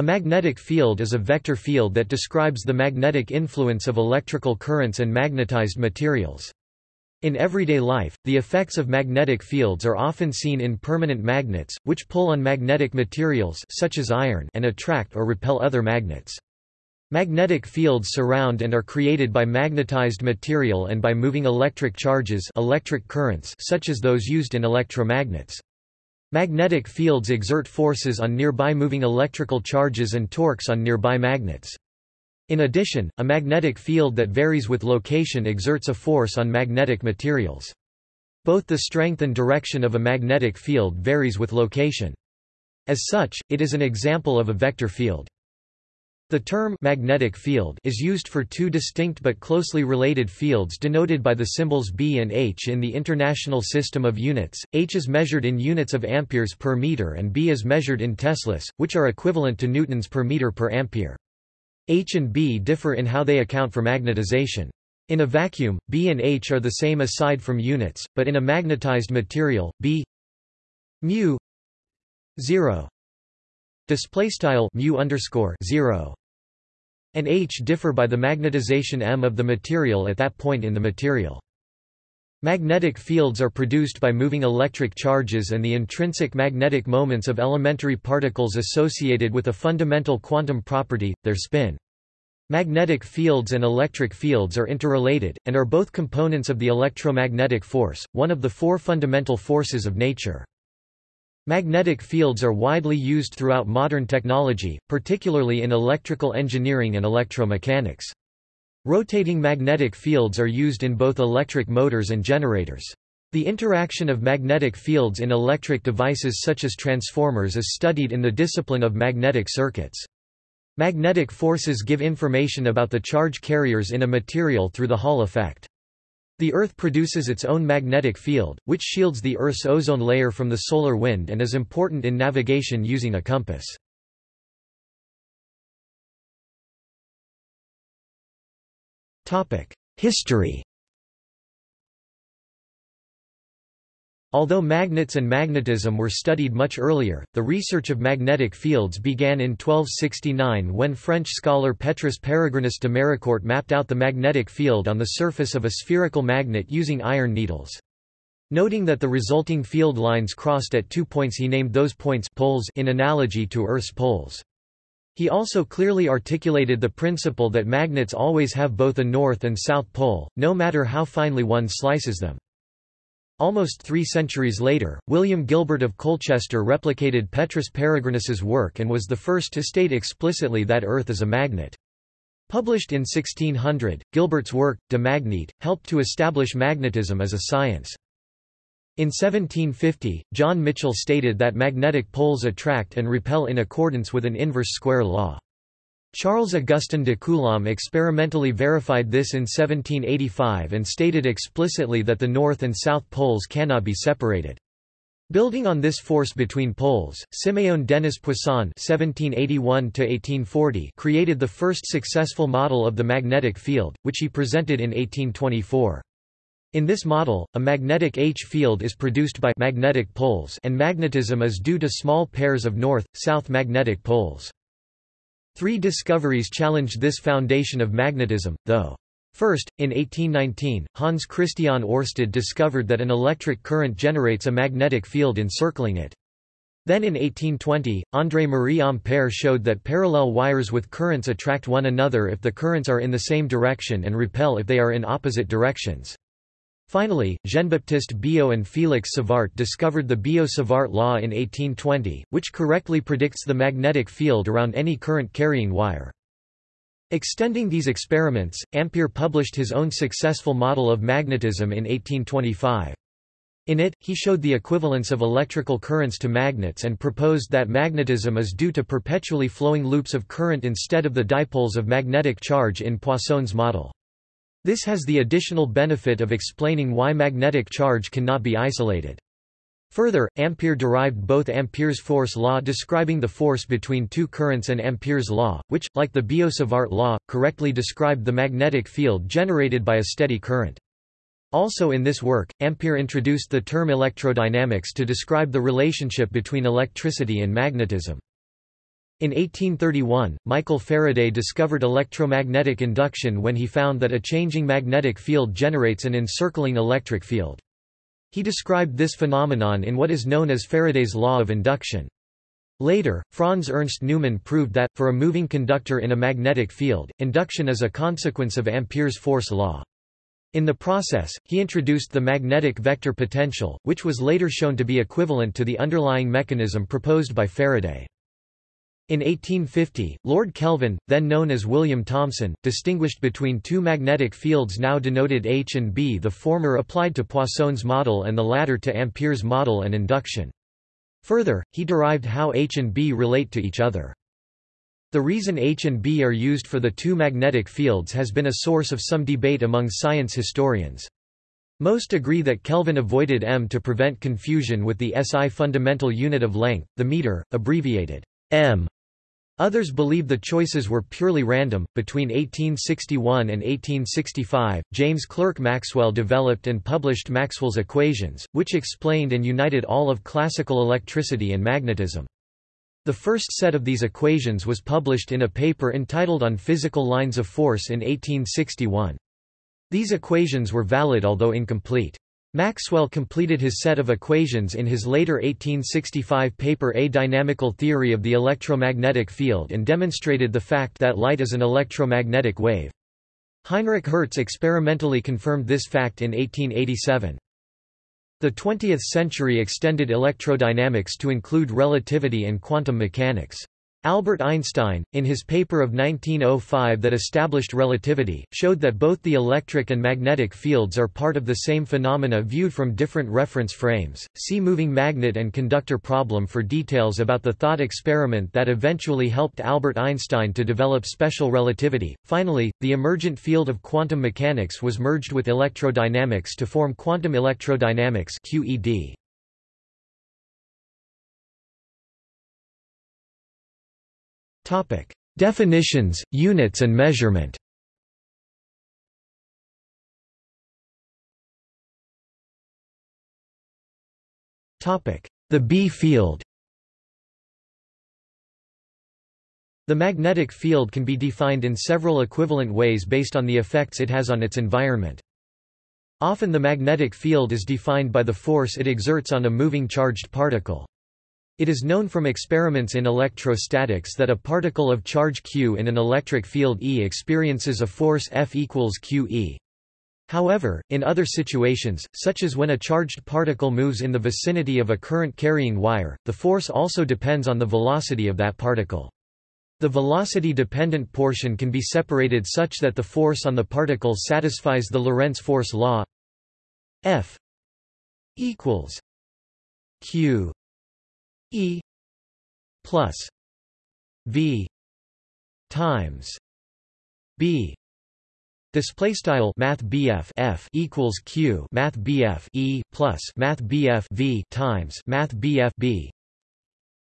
A magnetic field is a vector field that describes the magnetic influence of electrical currents and magnetized materials. In everyday life, the effects of magnetic fields are often seen in permanent magnets, which pull on magnetic materials such as iron and attract or repel other magnets. Magnetic fields surround and are created by magnetized material and by moving electric charges electric currents such as those used in electromagnets. Magnetic fields exert forces on nearby moving electrical charges and torques on nearby magnets. In addition, a magnetic field that varies with location exerts a force on magnetic materials. Both the strength and direction of a magnetic field varies with location. As such, it is an example of a vector field. The term magnetic field is used for two distinct but closely related fields denoted by the symbols B and H in the International System of Units. H is measured in units of amperes per meter and B is measured in teslas, which are equivalent to newtons per meter per ampere. H and B differ in how they account for magnetization. In a vacuum, B and H are the same aside from units, but in a magnetized material, B mu 0 display style mu underscore 0 and H differ by the magnetization M of the material at that point in the material. Magnetic fields are produced by moving electric charges and the intrinsic magnetic moments of elementary particles associated with a fundamental quantum property, their spin. Magnetic fields and electric fields are interrelated, and are both components of the electromagnetic force, one of the four fundamental forces of nature. Magnetic fields are widely used throughout modern technology, particularly in electrical engineering and electromechanics. Rotating magnetic fields are used in both electric motors and generators. The interaction of magnetic fields in electric devices such as transformers is studied in the discipline of magnetic circuits. Magnetic forces give information about the charge carriers in a material through the Hall effect. The Earth produces its own magnetic field, which shields the Earth's ozone layer from the solar wind and is important in navigation using a compass. History Although magnets and magnetism were studied much earlier, the research of magnetic fields began in 1269 when French scholar Petrus Peregrinus de Maricourt mapped out the magnetic field on the surface of a spherical magnet using iron needles. Noting that the resulting field lines crossed at two points he named those points poles in analogy to Earth's poles. He also clearly articulated the principle that magnets always have both a north and south pole, no matter how finely one slices them. Almost three centuries later, William Gilbert of Colchester replicated Petrus Peregrinus's work and was the first to state explicitly that Earth is a magnet. Published in 1600, Gilbert's work, De Magnete, helped to establish magnetism as a science. In 1750, John Michell stated that magnetic poles attract and repel in accordance with an inverse square law. Charles-Augustin de Coulomb experimentally verified this in 1785 and stated explicitly that the north and south poles cannot be separated. Building on this force between poles, Siméon Denis Poisson (1781–1840) created the first successful model of the magnetic field, which he presented in 1824. In this model, a magnetic H field is produced by magnetic poles, and magnetism is due to small pairs of north-south magnetic poles. Three discoveries challenged this foundation of magnetism, though. First, in 1819, Hans Christian Oersted discovered that an electric current generates a magnetic field encircling it. Then in 1820, André-Marie Ampère showed that parallel wires with currents attract one another if the currents are in the same direction and repel if they are in opposite directions. Finally, Jean-Baptiste Biot and Félix Savart discovered the Biot-Savart law in 1820, which correctly predicts the magnetic field around any current-carrying wire. Extending these experiments, Ampère published his own successful model of magnetism in 1825. In it, he showed the equivalence of electrical currents to magnets and proposed that magnetism is due to perpetually flowing loops of current instead of the dipoles of magnetic charge in Poisson's model. This has the additional benefit of explaining why magnetic charge cannot be isolated. Further, Ampère derived both Ampère's force law describing the force between two currents and Ampère's law, which, like the Biot-Savart law, correctly described the magnetic field generated by a steady current. Also in this work, Ampère introduced the term electrodynamics to describe the relationship between electricity and magnetism. In 1831, Michael Faraday discovered electromagnetic induction when he found that a changing magnetic field generates an encircling electric field. He described this phenomenon in what is known as Faraday's law of induction. Later, Franz Ernst Neumann proved that, for a moving conductor in a magnetic field, induction is a consequence of Ampere's force law. In the process, he introduced the magnetic vector potential, which was later shown to be equivalent to the underlying mechanism proposed by Faraday. In 1850, Lord Kelvin, then known as William Thomson, distinguished between two magnetic fields now denoted H and B the former applied to Poisson's model and the latter to Ampere's model and induction. Further, he derived how H and B relate to each other. The reason H and B are used for the two magnetic fields has been a source of some debate among science historians. Most agree that Kelvin avoided m to prevent confusion with the SI fundamental unit of length, the meter, abbreviated m. Others believe the choices were purely random. Between 1861 and 1865, James Clerk Maxwell developed and published Maxwell's equations, which explained and united all of classical electricity and magnetism. The first set of these equations was published in a paper entitled On Physical Lines of Force in 1861. These equations were valid although incomplete. Maxwell completed his set of equations in his later 1865 paper A Dynamical Theory of the Electromagnetic Field and demonstrated the fact that light is an electromagnetic wave. Heinrich Hertz experimentally confirmed this fact in 1887. The 20th century extended electrodynamics to include relativity and quantum mechanics. Albert Einstein, in his paper of 1905 that established relativity, showed that both the electric and magnetic fields are part of the same phenomena viewed from different reference frames. See moving magnet and conductor problem for details about the thought experiment that eventually helped Albert Einstein to develop special relativity. Finally, the emergent field of quantum mechanics was merged with electrodynamics to form quantum electrodynamics (QED). Definitions, units and measurement. The B field. The magnetic field can be defined in several equivalent ways based on the effects it has on its environment. Often the magnetic field is defined by the force it exerts on a moving charged particle. It is known from experiments in electrostatics that a particle of charge q in an electric field E experiences a force F equals qE. However, in other situations, such as when a charged particle moves in the vicinity of a current-carrying wire, the force also depends on the velocity of that particle. The velocity-dependent portion can be separated such that the force on the particle satisfies the Lorentz force law F equals q E plus V times B Display style Math F equals Q Math E plus Math V times Math B.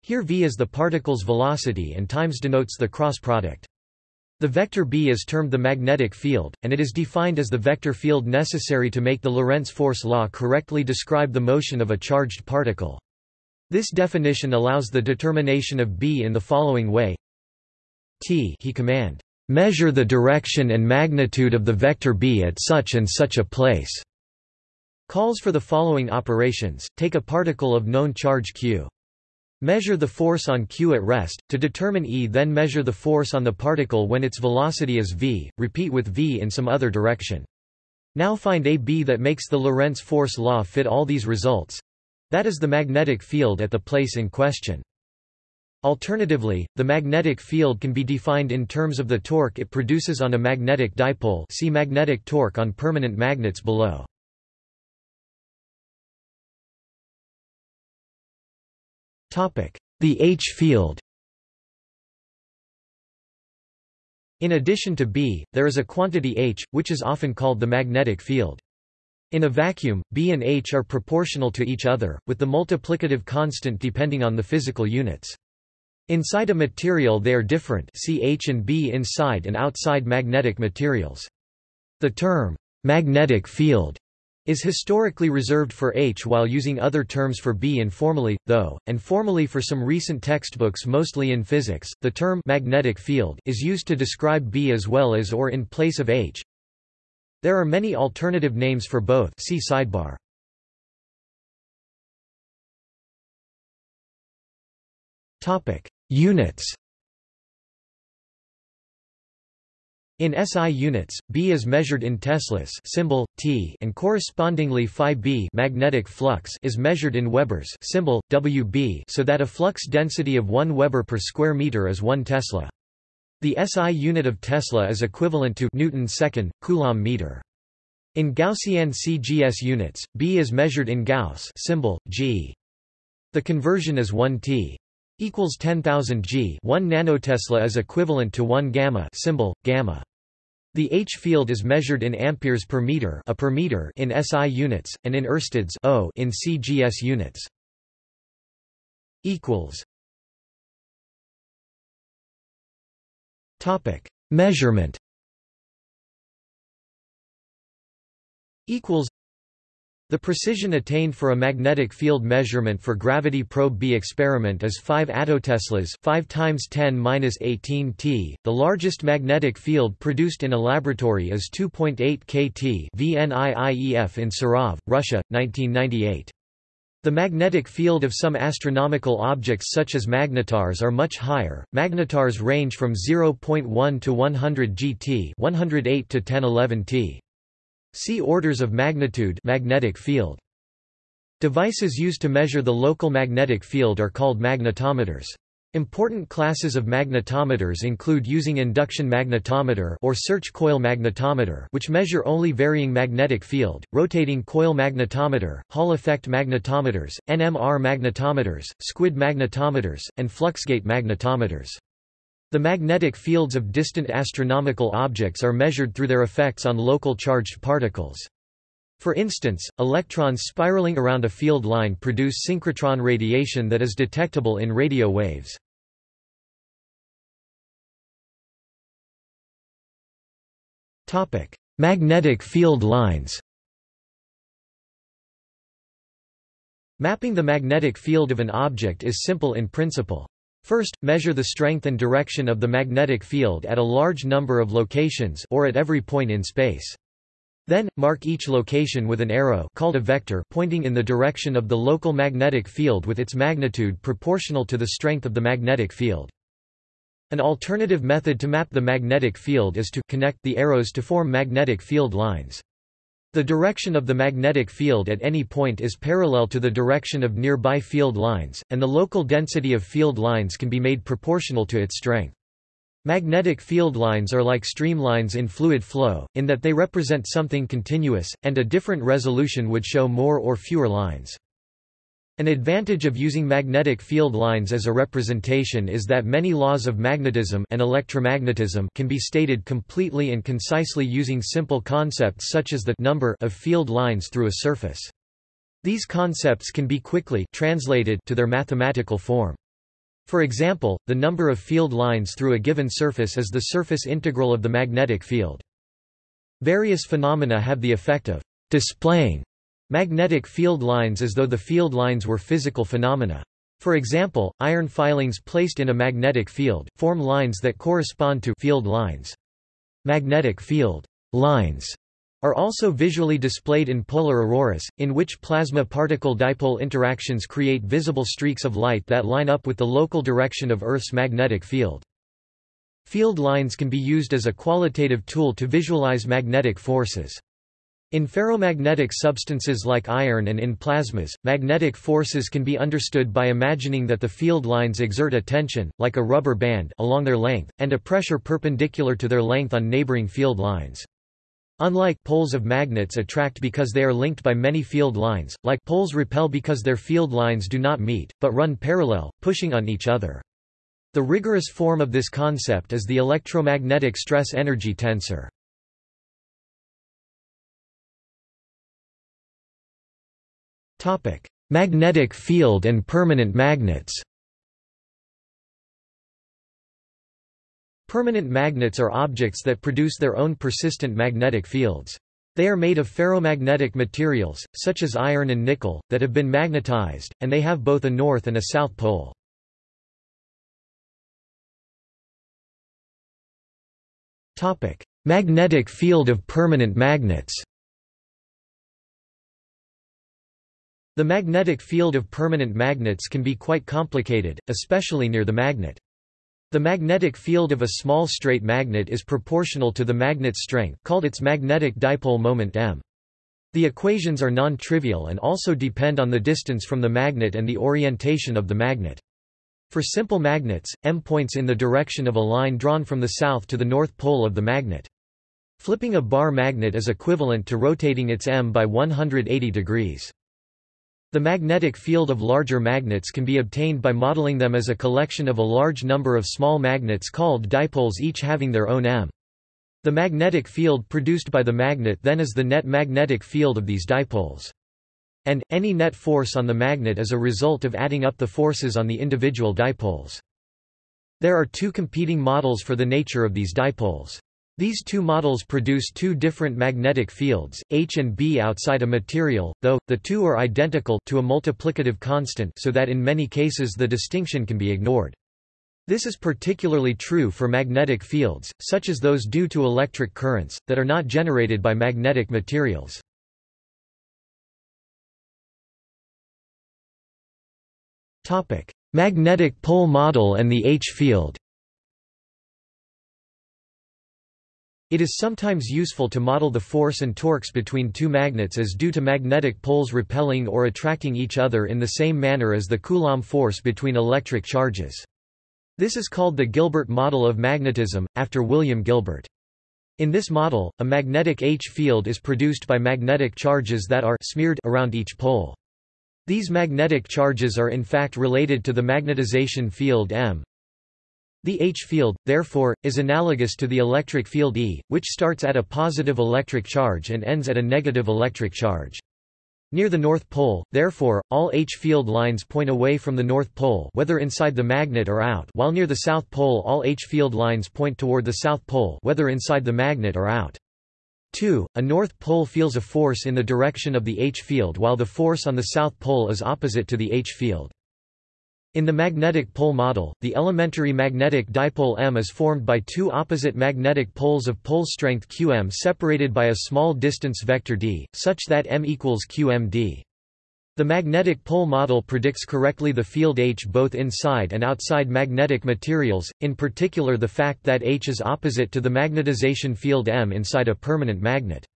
Here V is the particle's velocity and times denotes the cross product. The vector B is termed the magnetic field, and it is defined as the vector field necessary to make the Lorentz force law correctly describe the motion of a charged particle. This definition allows the determination of B in the following way T he command, "...measure the direction and magnitude of the vector B at such and such a place." Calls for the following operations, take a particle of known charge q. Measure the force on q at rest, to determine E then measure the force on the particle when its velocity is v, repeat with v in some other direction. Now find a B that makes the Lorentz force law fit all these results. That is the magnetic field at the place in question. Alternatively, the magnetic field can be defined in terms of the torque it produces on a magnetic dipole see magnetic torque on permanent magnets below. The H field In addition to B, there is a quantity H, which is often called the magnetic field. In a vacuum, B and H are proportional to each other, with the multiplicative constant depending on the physical units. Inside a material they are different see H and B inside and outside magnetic materials. The term, magnetic field, is historically reserved for H while using other terms for B informally, though, and formally for some recent textbooks mostly in physics, the term magnetic field is used to describe B as well as or in place of H. There are many alternative names for both see sidebar. Units In SI units, B is measured in teslas symbol T and correspondingly phi B magnetic flux is measured in Webers symbol WB so that a flux density of 1 Weber per square meter is 1 Tesla. The SI unit of Tesla is equivalent to Newton second Coulomb meter. In Gaussian CGS units, B is measured in Gauss symbol G. The conversion is 1 T equals 10,000 G 1 nanotesla is equivalent to 1 gamma symbol gamma the H field is measured in amperes per meter, a per meter in SI units, and in oersteds o in CGS units. Equals. Topic: Measurement. Equals. The precision attained for a magnetic field measurement for gravity probe B experiment is 5 attoteslas 5 times 10 18 T. The largest magnetic field produced in a laboratory is 2.8 kT VNIIEF in Sarov, Russia, 1998. The magnetic field of some astronomical objects such as magnetars are much higher. Magnetars range from 0.1 to 100 GT, 108 to 1011 T. See orders of magnitude magnetic field. Devices used to measure the local magnetic field are called magnetometers. Important classes of magnetometers include using induction magnetometer or search coil magnetometer which measure only varying magnetic field, rotating coil magnetometer, Hall effect magnetometers, NMR magnetometers, squid magnetometers, and fluxgate magnetometers. The magnetic fields of distant astronomical objects are measured through their effects on local charged particles. For instance, electrons spiraling around a field line produce synchrotron radiation that is detectable in radio waves. Magnetic field lines Mapping the magnetic field of an object is simple in principle. First, measure the strength and direction of the magnetic field at a large number of locations or at every point in space. Then, mark each location with an arrow called a vector pointing in the direction of the local magnetic field with its magnitude proportional to the strength of the magnetic field. An alternative method to map the magnetic field is to connect the arrows to form magnetic field lines. The direction of the magnetic field at any point is parallel to the direction of nearby field lines, and the local density of field lines can be made proportional to its strength. Magnetic field lines are like streamlines in fluid flow, in that they represent something continuous, and a different resolution would show more or fewer lines. An advantage of using magnetic field lines as a representation is that many laws of magnetism and electromagnetism can be stated completely and concisely using simple concepts such as the number of field lines through a surface. These concepts can be quickly translated to their mathematical form. For example, the number of field lines through a given surface is the surface integral of the magnetic field. Various phenomena have the effect of displaying magnetic field lines as though the field lines were physical phenomena. For example, iron filings placed in a magnetic field, form lines that correspond to field lines. Magnetic field lines are also visually displayed in polar auroras, in which plasma particle-dipole interactions create visible streaks of light that line up with the local direction of Earth's magnetic field. Field lines can be used as a qualitative tool to visualize magnetic forces. In ferromagnetic substances like iron and in plasmas, magnetic forces can be understood by imagining that the field lines exert a tension, like a rubber band, along their length, and a pressure perpendicular to their length on neighboring field lines. Unlike poles of magnets attract because they are linked by many field lines, like poles repel because their field lines do not meet, but run parallel, pushing on each other. The rigorous form of this concept is the electromagnetic stress-energy tensor. Magnetic field and permanent magnets Permanent magnets are objects that produce their own persistent magnetic fields. They are made of ferromagnetic materials, such as iron and nickel, that have been magnetized, and they have both a north and a south pole. Magnetic field of permanent magnets The magnetic field of permanent magnets can be quite complicated, especially near the magnet. The magnetic field of a small straight magnet is proportional to the magnet's strength called its magnetic dipole moment m. The equations are non-trivial and also depend on the distance from the magnet and the orientation of the magnet. For simple magnets, m points in the direction of a line drawn from the south to the north pole of the magnet. Flipping a bar magnet is equivalent to rotating its m by 180 degrees. The magnetic field of larger magnets can be obtained by modeling them as a collection of a large number of small magnets called dipoles each having their own m. The magnetic field produced by the magnet then is the net magnetic field of these dipoles. And, any net force on the magnet is a result of adding up the forces on the individual dipoles. There are two competing models for the nature of these dipoles. These two models produce two different magnetic fields, H and B outside a material, though, the two are identical to a multiplicative constant so that in many cases the distinction can be ignored. This is particularly true for magnetic fields, such as those due to electric currents, that are not generated by magnetic materials. Magnetic pole model and the H field It is sometimes useful to model the force and torques between two magnets as due to magnetic poles repelling or attracting each other in the same manner as the Coulomb force between electric charges. This is called the Gilbert model of magnetism, after William Gilbert. In this model, a magnetic H field is produced by magnetic charges that are smeared around each pole. These magnetic charges are in fact related to the magnetization field M, the H field, therefore, is analogous to the electric field E, which starts at a positive electric charge and ends at a negative electric charge. Near the North Pole, therefore, all H field lines point away from the North Pole whether inside the magnet or out while near the South Pole all H field lines point toward the South Pole whether inside the magnet or out. 2. A North Pole feels a force in the direction of the H field while the force on the South Pole is opposite to the H field. In the magnetic pole model, the elementary magnetic dipole M is formed by two opposite magnetic poles of pole strength qm separated by a small distance vector d, such that m equals qmd. The magnetic pole model predicts correctly the field H both inside and outside magnetic materials, in particular the fact that H is opposite to the magnetization field M inside a permanent magnet.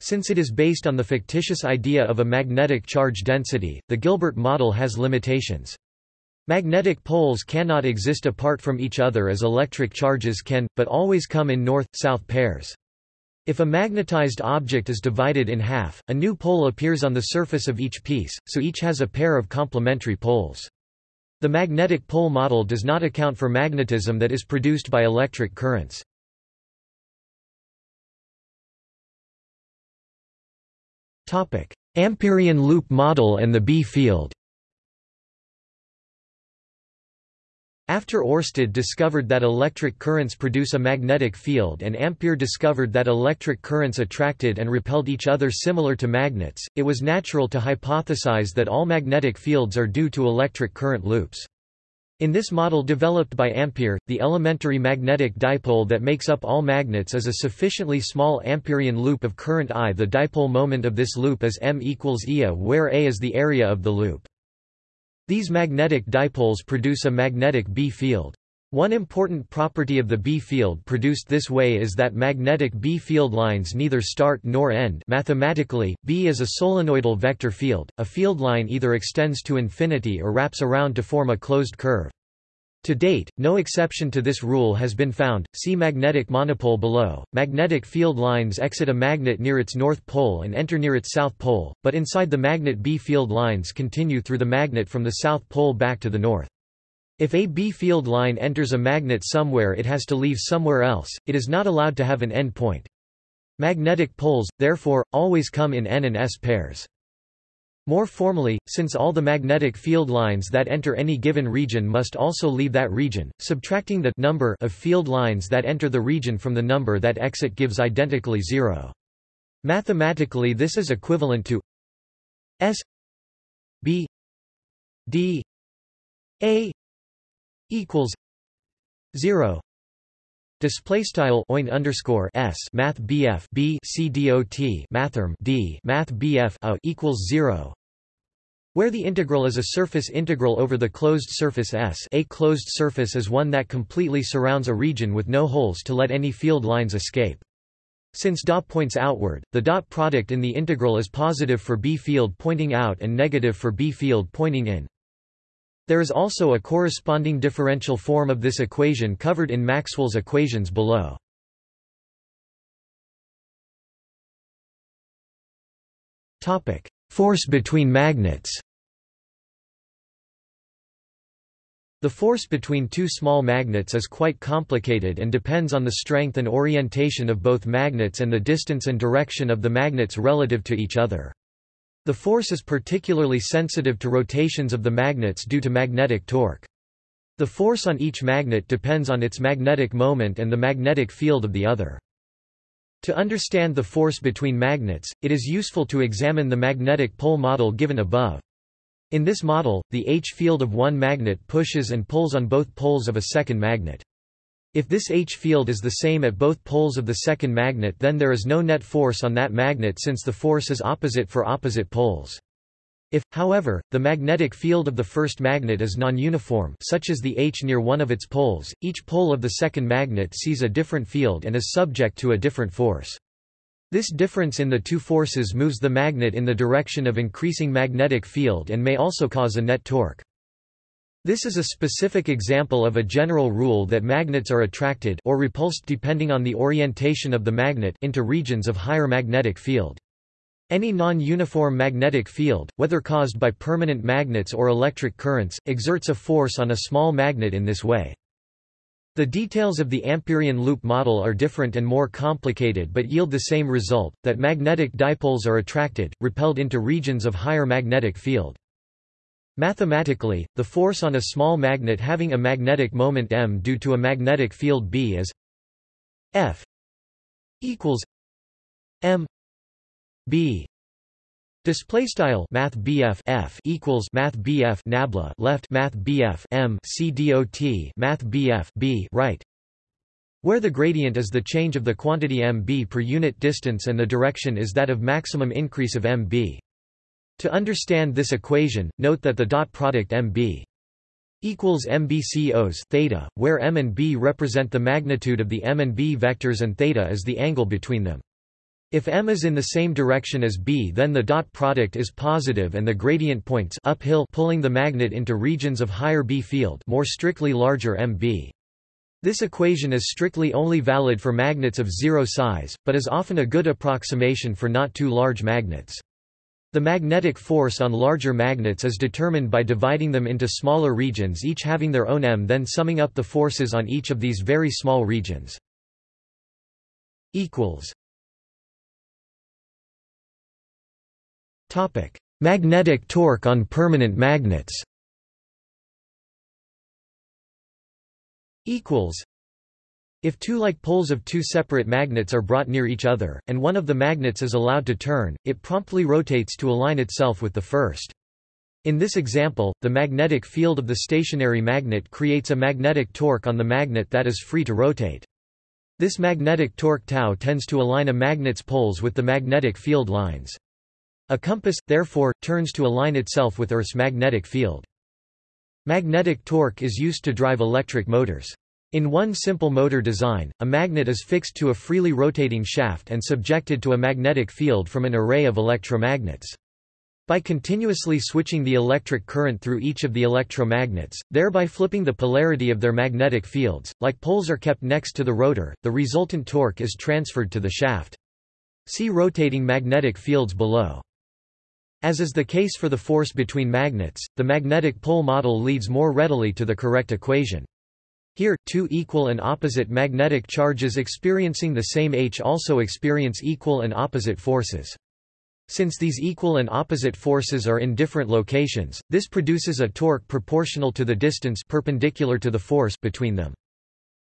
Since it is based on the fictitious idea of a magnetic charge density, the Gilbert model has limitations. Magnetic poles cannot exist apart from each other as electric charges can, but always come in north-south pairs. If a magnetized object is divided in half, a new pole appears on the surface of each piece, so each has a pair of complementary poles. The magnetic pole model does not account for magnetism that is produced by electric currents. Amperian loop model and the B field After Oersted discovered that electric currents produce a magnetic field and Ampere discovered that electric currents attracted and repelled each other similar to magnets, it was natural to hypothesize that all magnetic fields are due to electric current loops. In this model developed by Ampere, the elementary magnetic dipole that makes up all magnets is a sufficiently small Amperian loop of current I. The dipole moment of this loop is m equals Ia where A is the area of the loop. These magnetic dipoles produce a magnetic B field. One important property of the B field produced this way is that magnetic B field lines neither start nor end mathematically, B is a solenoidal vector field, a field line either extends to infinity or wraps around to form a closed curve. To date, no exception to this rule has been found. See magnetic monopole below. Magnetic field lines exit a magnet near its north pole and enter near its south pole, but inside the magnet B field lines continue through the magnet from the south pole back to the north. If a B field line enters a magnet somewhere it has to leave somewhere else, it is not allowed to have an end point. Magnetic poles, therefore, always come in N and S pairs. More formally, since all the magnetic field lines that enter any given region must also leave that region, subtracting the number of field lines that enter the region from the number that exit gives identically zero. Mathematically this is equivalent to S B D A equals zero Display style oint underscore s math bf b c dot mathrm d math bf a equals zero, where the integral is a surface integral over the closed surface S. A closed surface is one that completely surrounds a region with no holes to let any field lines escape. Since dot points outward, the dot product in the integral is positive for B field pointing out and negative for B field pointing in. There is also a corresponding differential form of this equation covered in Maxwell's equations below. Force between magnets The force between two small magnets is quite complicated and depends on the strength and orientation of both magnets and the distance and direction of the magnets relative to each other. The force is particularly sensitive to rotations of the magnets due to magnetic torque. The force on each magnet depends on its magnetic moment and the magnetic field of the other. To understand the force between magnets, it is useful to examine the magnetic pole model given above. In this model, the H field of one magnet pushes and pulls on both poles of a second magnet. If this H field is the same at both poles of the second magnet then there is no net force on that magnet since the force is opposite for opposite poles. If, however, the magnetic field of the first magnet is non-uniform such as the H near one of its poles, each pole of the second magnet sees a different field and is subject to a different force. This difference in the two forces moves the magnet in the direction of increasing magnetic field and may also cause a net torque. This is a specific example of a general rule that magnets are attracted or repulsed depending on the orientation of the magnet into regions of higher magnetic field. Any non-uniform magnetic field, whether caused by permanent magnets or electric currents, exerts a force on a small magnet in this way. The details of the Ampérian loop model are different and more complicated but yield the same result, that magnetic dipoles are attracted, repelled into regions of higher magnetic field. Mathematically, the force on a small magnet having a magnetic moment m due to a magnetic field B is F equals m B Display style Math BF F equals Math BF Nabla left Math BF M C dot Math BF B right where the gradient is the change of the quantity mb per unit distance and the direction is that of maximum increase of mb. To understand this equation, note that the dot product mb equals mbcos theta, where m and b represent the magnitude of the m and b vectors and theta is the angle between them. If m is in the same direction as b then the dot product is positive and the gradient points uphill pulling the magnet into regions of higher b field more strictly larger mb. This equation is strictly only valid for magnets of zero size, but is often a good approximation for not too large magnets. The magnetic force on larger magnets is determined by dividing them into smaller regions each having their own m then summing up the forces on each of these very small regions. Magnetic torque on permanent magnets if two like poles of two separate magnets are brought near each other, and one of the magnets is allowed to turn, it promptly rotates to align itself with the first. In this example, the magnetic field of the stationary magnet creates a magnetic torque on the magnet that is free to rotate. This magnetic torque tau tends to align a magnet's poles with the magnetic field lines. A compass, therefore, turns to align itself with Earth's magnetic field. Magnetic torque is used to drive electric motors. In one simple motor design, a magnet is fixed to a freely rotating shaft and subjected to a magnetic field from an array of electromagnets. By continuously switching the electric current through each of the electromagnets, thereby flipping the polarity of their magnetic fields, like poles are kept next to the rotor, the resultant torque is transferred to the shaft. See rotating magnetic fields below. As is the case for the force between magnets, the magnetic pole model leads more readily to the correct equation. Here, two equal and opposite magnetic charges experiencing the same H also experience equal and opposite forces. Since these equal and opposite forces are in different locations, this produces a torque proportional to the distance perpendicular to the force between them.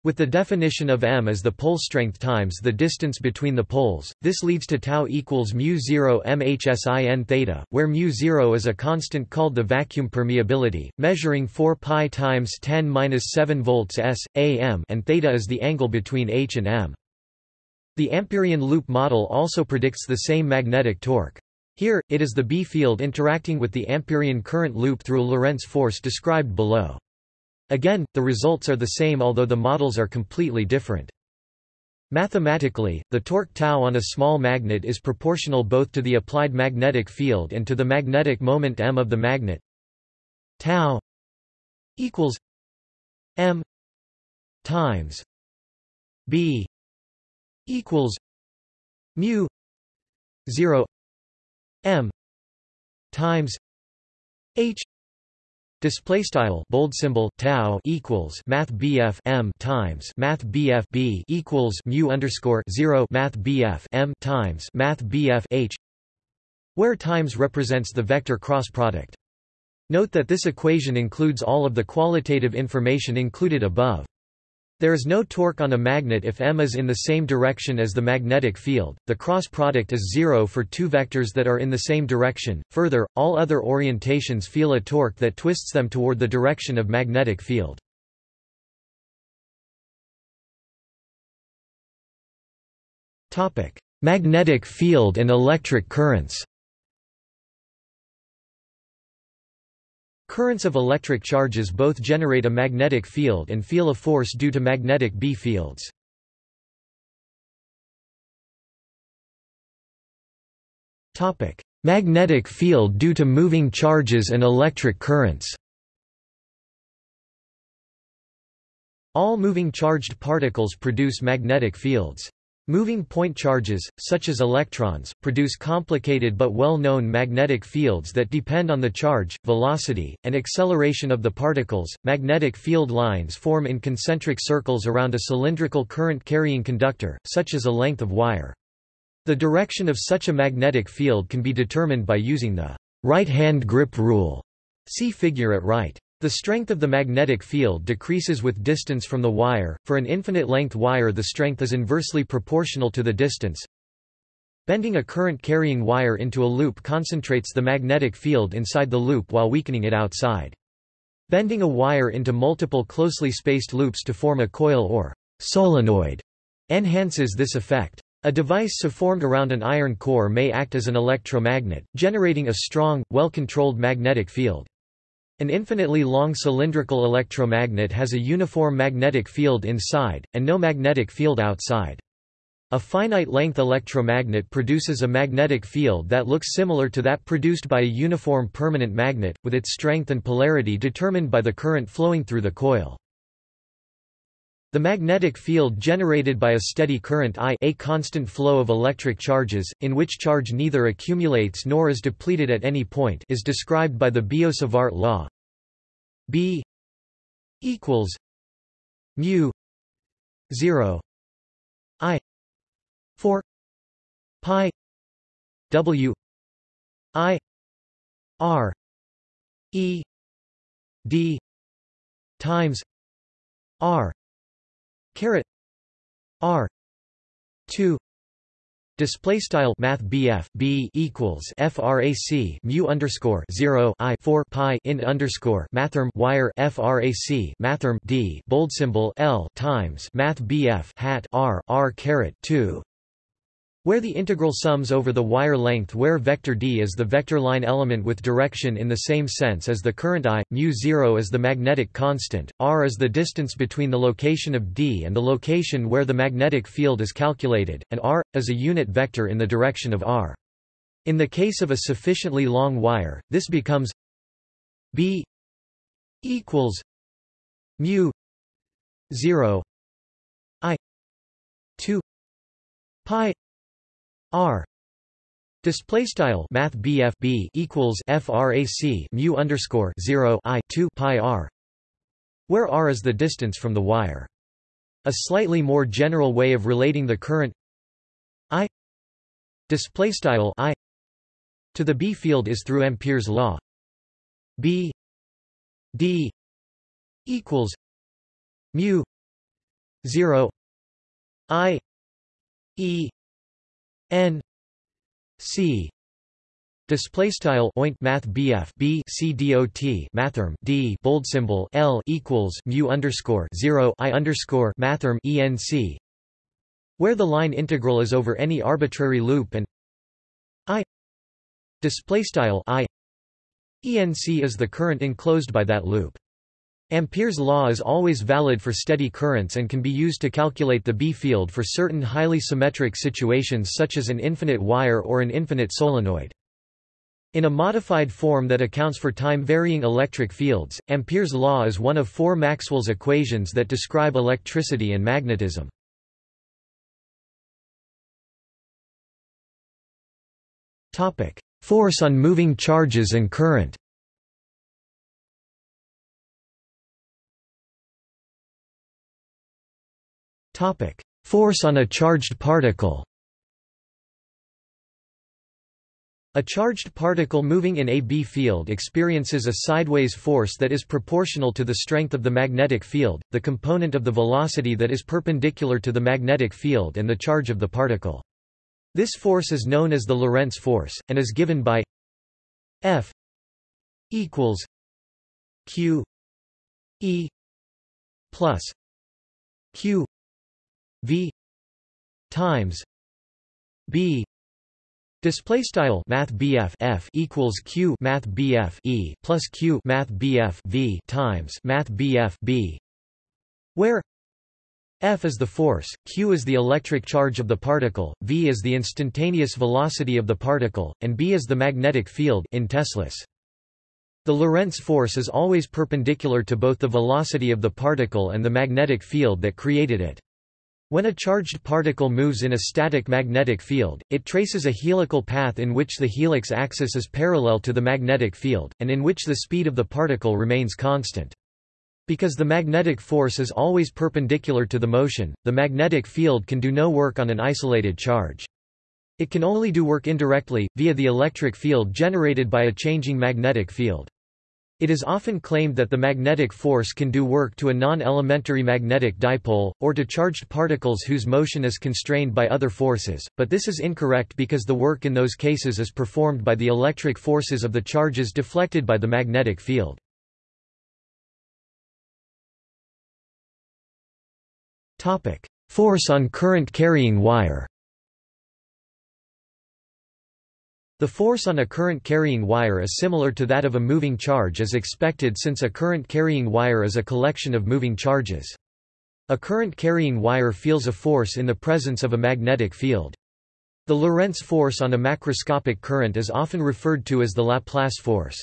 With the definition of m as the pole strength times the distance between the poles, this leads to tau equals mu 0 mhsin theta, where mu 0 is a constant called the vacuum permeability, measuring 4 pi times 10^-7 volts s, am and theta is the angle between h and m. The Ampérian loop model also predicts the same magnetic torque. Here, it is the B field interacting with the Ampérian current loop through a Lorentz force described below. Again, the results are the same although the models are completely different. Mathematically, the torque tau on a small magnet is proportional both to the applied magnetic field and to the magnetic moment m of the magnet. Tau equals m times b equals mu 0 m times h Display style bold symbol tau equals math BF m times math BF b equals mu underscore zero math BF m times math BF h, where times represents the vector cross product. Note that this equation includes all of the qualitative information included above. There is no torque on a magnet if m is in the same direction as the magnetic field. The cross product is zero for two vectors that are in the same direction. Further, all other orientations feel a torque that twists them toward the direction of magnetic field. Topic: Magnetic field and electric currents. Currents of electric charges both generate a magnetic field and feel a force due to magnetic B fields. magnetic field due to moving charges and electric currents All moving charged particles produce magnetic fields. Moving point charges, such as electrons, produce complicated but well-known magnetic fields that depend on the charge, velocity, and acceleration of the particles. Magnetic field lines form in concentric circles around a cylindrical current-carrying conductor, such as a length of wire. The direction of such a magnetic field can be determined by using the right-hand grip rule. See figure at right. The strength of the magnetic field decreases with distance from the wire. For an infinite length wire, the strength is inversely proportional to the distance. Bending a current-carrying wire into a loop concentrates the magnetic field inside the loop while weakening it outside. Bending a wire into multiple closely spaced loops to form a coil or solenoid enhances this effect. A device so formed around an iron core may act as an electromagnet, generating a strong, well-controlled magnetic field. An infinitely long cylindrical electromagnet has a uniform magnetic field inside, and no magnetic field outside. A finite-length electromagnet produces a magnetic field that looks similar to that produced by a uniform permanent magnet, with its strength and polarity determined by the current flowing through the coil. The magnetic field generated by a steady current I a constant flow of electric charges, in which charge neither accumulates nor is depleted at any point is described by the Biot-Savart law. B equals mu 0 I 4 pi W I R E D times R caret r 2 Display style Math BF B equals FRAC mu underscore zero I four pi in underscore mathrm wire FRAC mathrm D bold symbol L times Math BF hat R R caret two where the integral sums over the wire length where vector d is the vector line element with direction in the same sense as the current I, mu0 is the magnetic constant, r is the distance between the location of d and the location where the magnetic field is calculated, and r, is a unit vector in the direction of r. In the case of a sufficiently long wire, this becomes b equals mu 0 i 2 pi R Display style Math BF B equals FRAC mu underscore zero I two pi R where R is the distance from the wire. A slightly more general way of relating the current I display style I to the B field is through Ampere's law. B D equals mu 0 i e n c Display style oint math BF B C dot mathrm D bold symbol L equals mu underscore zero I underscore mathrm ENC where the line integral is over any arbitrary loop and I display style I ENC is the current enclosed by that loop. Ampere's law is always valid for steady currents and can be used to calculate the B field for certain highly symmetric situations such as an infinite wire or an infinite solenoid. In a modified form that accounts for time-varying electric fields, Ampere's law is one of four Maxwell's equations that describe electricity and magnetism. Force on moving charges and current Force on a charged particle A charged particle moving in a B field experiences a sideways force that is proportional to the strength of the magnetic field, the component of the velocity that is perpendicular to the magnetic field and the charge of the particle. This force is known as the Lorentz force, and is given by F equals Q E plus Q V times B Display style Math F equals Q Math E plus Q Math V times Math B where F is the force, Q is the electric charge of the particle, V is the instantaneous velocity of the particle, and B is the magnetic field in Teslas. The Lorentz force is always perpendicular to both the velocity of the particle and the magnetic field that created it. When a charged particle moves in a static magnetic field, it traces a helical path in which the helix axis is parallel to the magnetic field, and in which the speed of the particle remains constant. Because the magnetic force is always perpendicular to the motion, the magnetic field can do no work on an isolated charge. It can only do work indirectly, via the electric field generated by a changing magnetic field. It is often claimed that the magnetic force can do work to a non-elementary magnetic dipole, or to charged particles whose motion is constrained by other forces, but this is incorrect because the work in those cases is performed by the electric forces of the charges deflected by the magnetic field. Force on current carrying wire The force on a current-carrying wire is similar to that of a moving charge as expected since a current-carrying wire is a collection of moving charges. A current-carrying wire feels a force in the presence of a magnetic field. The Lorentz force on a macroscopic current is often referred to as the Laplace force.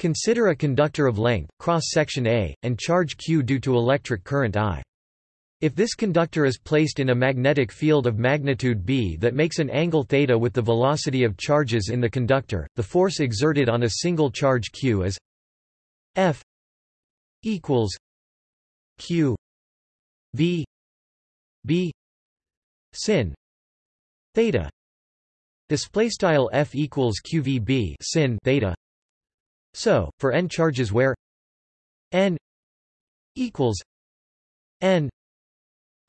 Consider a conductor of length, cross-section A, and charge Q due to electric current I. If this conductor is placed in a magnetic field of magnitude b that makes an angle theta with the velocity of charges in the conductor, the force exerted on a single charge q is F equals q v b sin theta. Display style F equals qvb sin theta. So for n charges where n equals n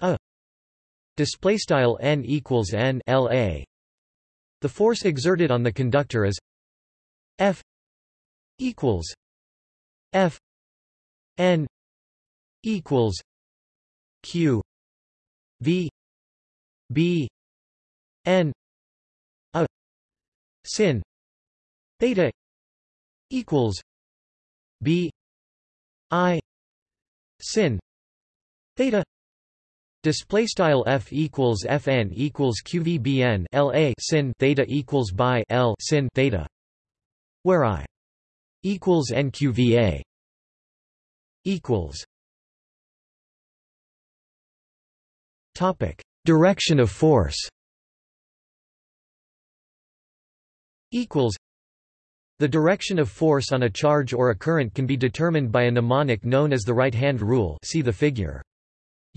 a. Display style n equals n l a. The force exerted on the conductor is f equals f n equals q v b n a sin theta equals b i sin theta Display style f equals fn equals qvbn la sin theta equals by l sin theta, where i equals nqva equals. Topic: Direction of force. Equals. The direction of force on a charge or a current can be determined by a mnemonic known as the right-hand rule. See the figure.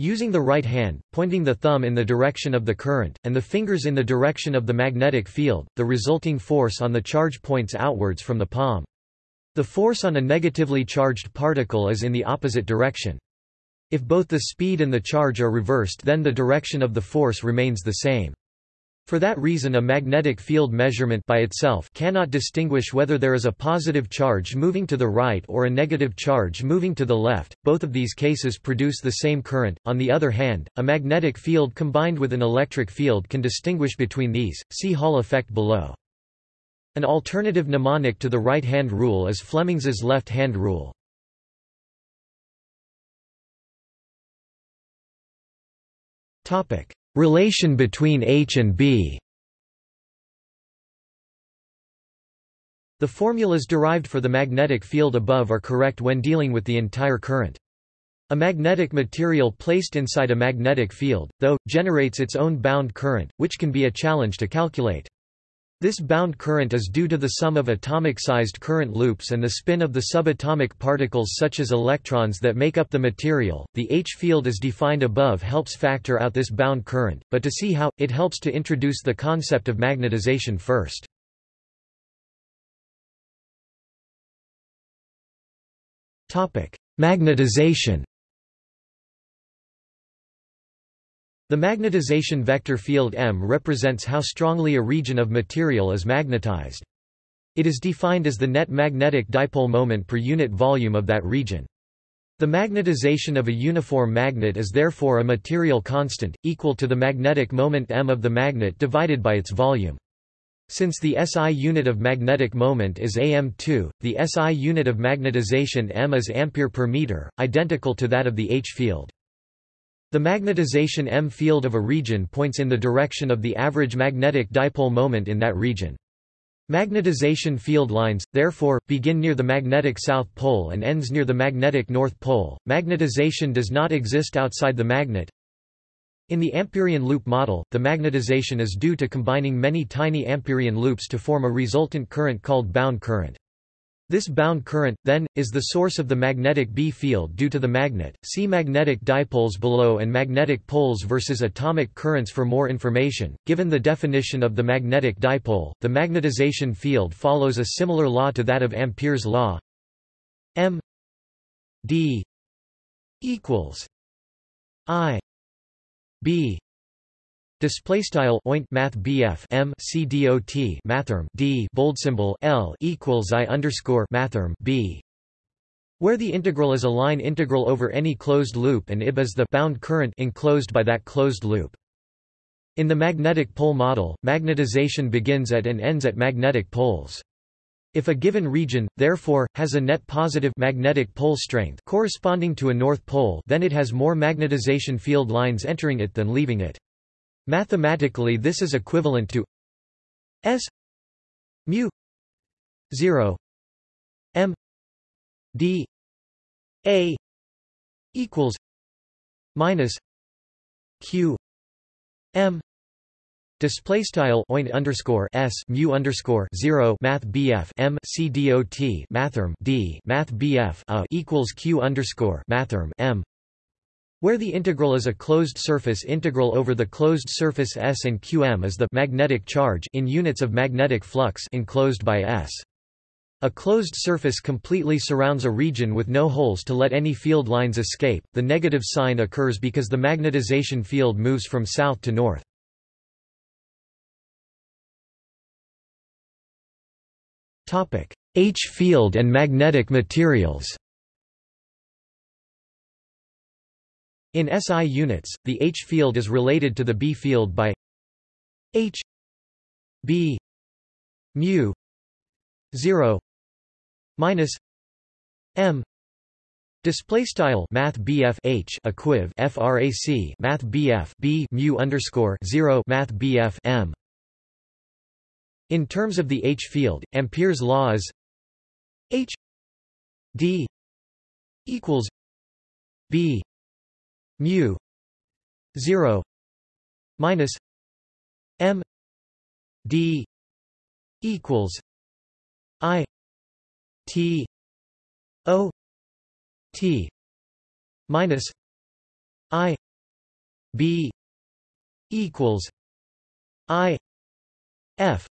Using the right hand, pointing the thumb in the direction of the current, and the fingers in the direction of the magnetic field, the resulting force on the charge points outwards from the palm. The force on a negatively charged particle is in the opposite direction. If both the speed and the charge are reversed then the direction of the force remains the same. For that reason a magnetic field measurement by itself cannot distinguish whether there is a positive charge moving to the right or a negative charge moving to the left, both of these cases produce the same current. On the other hand, a magnetic field combined with an electric field can distinguish between these, see Hall effect below. An alternative mnemonic to the right-hand rule is Fleming's left-hand rule. Relation between H and B The formulas derived for the magnetic field above are correct when dealing with the entire current. A magnetic material placed inside a magnetic field, though, generates its own bound current, which can be a challenge to calculate. This bound current is due to the sum of atomic-sized current loops and the spin of the subatomic particles such as electrons that make up the material. The H field as defined above helps factor out this bound current, but to see how, it helps to introduce the concept of magnetization first. Topic: Magnetization The magnetization vector field M represents how strongly a region of material is magnetized. It is defined as the net magnetic dipole moment per unit volume of that region. The magnetization of a uniform magnet is therefore a material constant, equal to the magnetic moment m of the magnet divided by its volume. Since the SI unit of magnetic moment is am2, the SI unit of magnetization m is ampere per meter, identical to that of the H field. The magnetization M field of a region points in the direction of the average magnetic dipole moment in that region. Magnetization field lines, therefore, begin near the magnetic south pole and ends near the magnetic north pole. Magnetization does not exist outside the magnet. In the Amperian loop model, the magnetization is due to combining many tiny Amperian loops to form a resultant current called bound current. This bound current, then, is the source of the magnetic B field due to the magnet. See magnetic dipoles below and magnetic poles versus atomic currents for more information. Given the definition of the magnetic dipole, the magnetization field follows a similar law to that of Ampere's law. M D equals I B Display style oint math BF M C D O T mathrm D bold symbol L equals I underscore mathrm B where the integral is a line integral over any closed loop and IB is the bound current enclosed by that closed loop. In the magnetic pole model, magnetization begins at and ends at magnetic poles. If a given region, therefore, has a net positive magnetic pole strength corresponding to a north pole then it has more magnetization field lines entering it than leaving it. Mathematically this is equivalent to S mu 0 m d a equals minus q m Display style oint underscore s mu underscore zero math bf m c mathrm d math bf a equals q underscore mathrm m where the integral is a closed surface integral over the closed surface S and qm is the magnetic charge in units of magnetic flux enclosed by S. A closed surface completely surrounds a region with no holes to let any field lines escape. The negative sign occurs because the magnetization field moves from south to north. Topic: H field and magnetic materials. In SI units, the H field is related to the B field by H B mu 0 minus M Display style Math BF H equiv FRAC Math BF B mu underscore zero Math BF M. In terms of the H field, Ampere's law is H D equals B mu 0 minus m d equals i t o t minus i b equals i f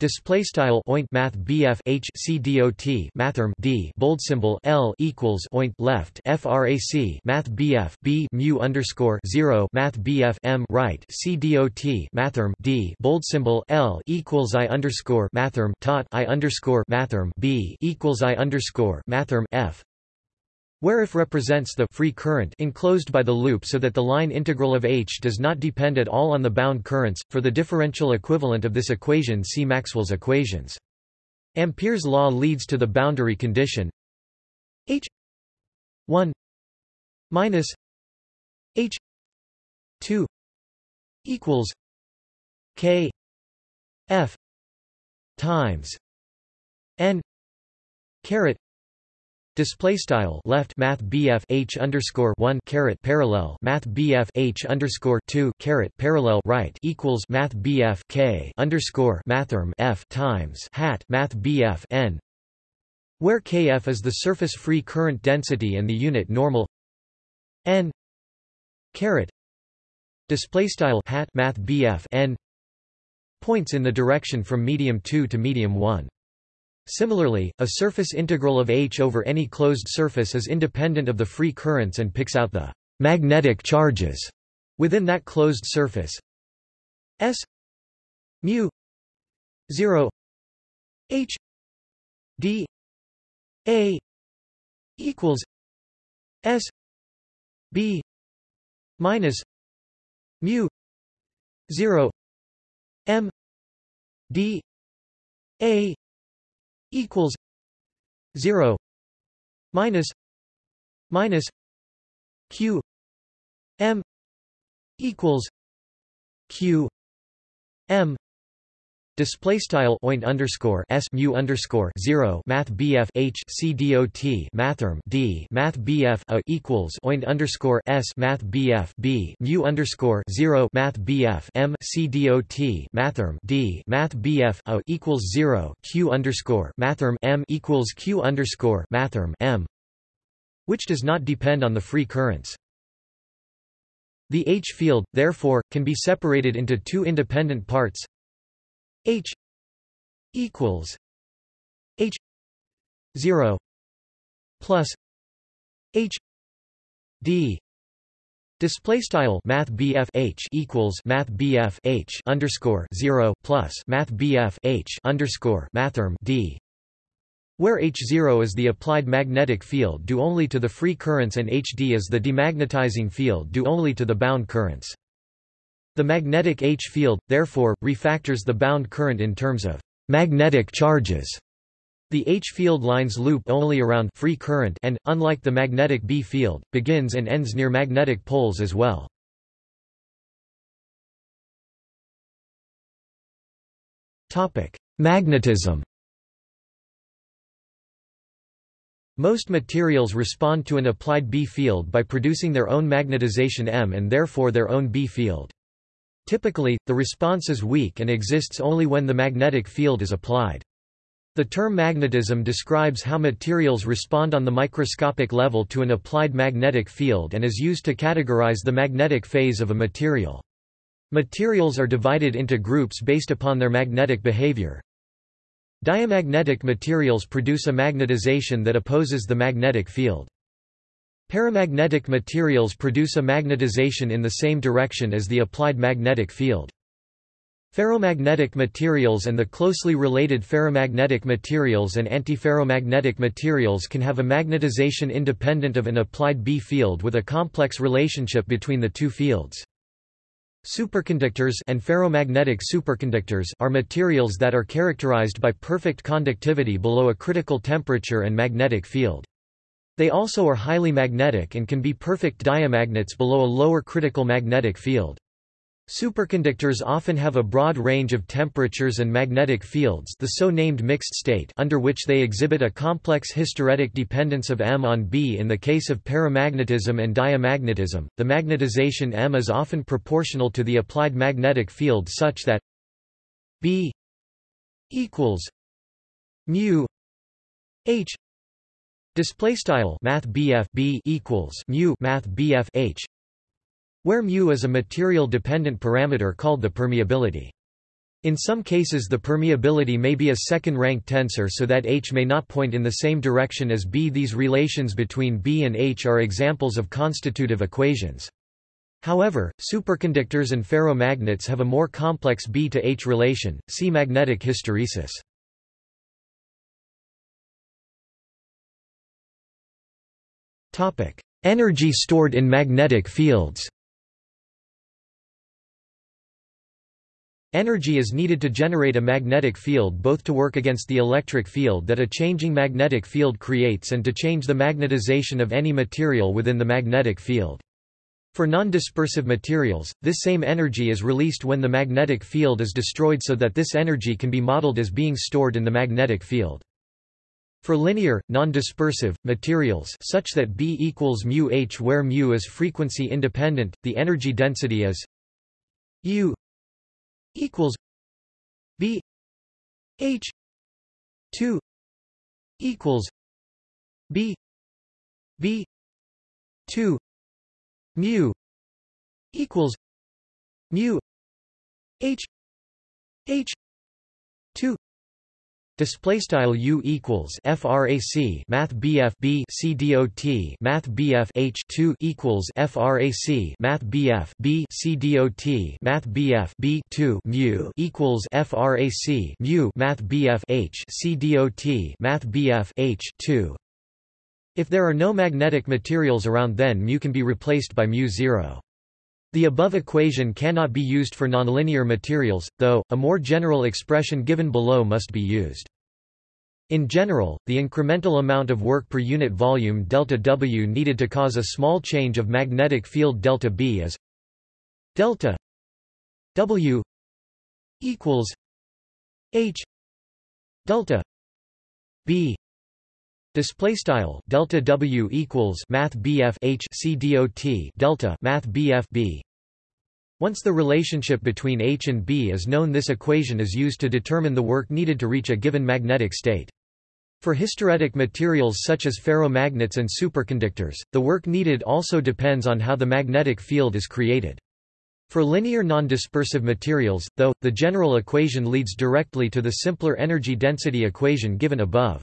Display style oint math BF H C dot mathrm D bold symbol L equals oint left frac math BF B mu underscore zero math BF M right C dot mathrm D bold symbol L equals I underscore mathrm tot I underscore mathrm B equals I underscore mathrm F where if represents the free current enclosed by the loop so that the line integral of H does not depend at all on the bound currents. For the differential equivalent of this equation see Maxwell's equations. Ampere's law leads to the boundary condition H 1 minus H 2 equals K F times N caret Display style left Math BF H underscore one caret parallel Math BF H underscore two caret parallel right equals Math BF K underscore Mathrm F times hat Math BF N where Kf is the surface free current density and the unit normal N caret display style hat Math BF N points in the direction from medium 2 to medium 1 Similarly, a surface integral of H over any closed surface is independent of the free currents and picks out the magnetic charges within that closed surface. S mu 0 H d A equals S B minus mu 0 M d A equals 0 minus minus q m equals q m Display style oint underscore s mu underscore zero math bf h c mathrm d math bf a equals oint underscore s math bf b mu underscore zero math bf m c mathrm d math bf a equals zero q underscore mathrm m equals q underscore mathrm m, which does not depend on the free currents. The H field, therefore, can be separated into two independent parts H equals H zero plus H D Display style Math H equals Math H underscore zero plus Math H underscore Mathrm D where H0 is the applied magnetic field due only to the free currents and HD is the demagnetizing field due only to the bound currents. The magnetic H field, therefore, refactors the bound current in terms of magnetic charges. The H field lines loop only around free current and, unlike the magnetic B field, begins and ends near magnetic poles as well. Magnetism Most materials respond to an applied B field by producing their own magnetization M and therefore their own B field. Typically, the response is weak and exists only when the magnetic field is applied. The term magnetism describes how materials respond on the microscopic level to an applied magnetic field and is used to categorize the magnetic phase of a material. Materials are divided into groups based upon their magnetic behavior. Diamagnetic materials produce a magnetization that opposes the magnetic field. Paramagnetic materials produce a magnetization in the same direction as the applied magnetic field. Ferromagnetic materials and the closely related ferromagnetic materials and antiferromagnetic materials can have a magnetization independent of an applied B field with a complex relationship between the two fields. Superconductors and ferrimagnetic superconductors are materials that are characterized by perfect conductivity below a critical temperature and magnetic field. They also are highly magnetic and can be perfect diamagnets below a lower critical magnetic field. Superconductors often have a broad range of temperatures and magnetic fields the so-named mixed state under which they exhibit a complex hysteretic dependence of M on B in the case of paramagnetism and diamagnetism, the magnetization M is often proportional to the applied magnetic field such that B equals mu H Display style Math BF B equals mu Math BF H, where mu is a material dependent parameter called the permeability. In some cases the permeability may be a second-rank tensor so that H may not point in the same direction as B. These relations between B and H are examples of constitutive equations. However, superconductors and ferromagnets have a more complex B to H relation, see magnetic hysteresis. Energy stored in magnetic fields Energy is needed to generate a magnetic field both to work against the electric field that a changing magnetic field creates and to change the magnetization of any material within the magnetic field. For non-dispersive materials, this same energy is released when the magnetic field is destroyed so that this energy can be modeled as being stored in the magnetic field. For linear, non-dispersive, materials such that B equals mu h where mu is frequency independent, the energy density is U equals B H two equals B B two mu equals mu H H two Display style U equals frac Math BF B C dot Math BF H two equals frac Math BF B C dot Math BF B two mu equals frac mu Math BF H C dot Math BF H two. If there are no magnetic materials around, then mu can be replaced by mu zero. The above equation cannot be used for nonlinear materials, though, a more general expression given below must be used. In general, the incremental amount of work per unit volume delta W needed to cause a small change of magnetic field delta B is delta W equals H delta B Display style delta W equals Math BF H C dot delta Math BF B. Once the relationship between H and B is known, this equation is used to determine the work needed to reach a given magnetic state. For hysteretic materials such as ferromagnets and superconductors, the work needed also depends on how the magnetic field is created. For linear non-dispersive materials, though, the general equation leads directly to the simpler energy density equation given above.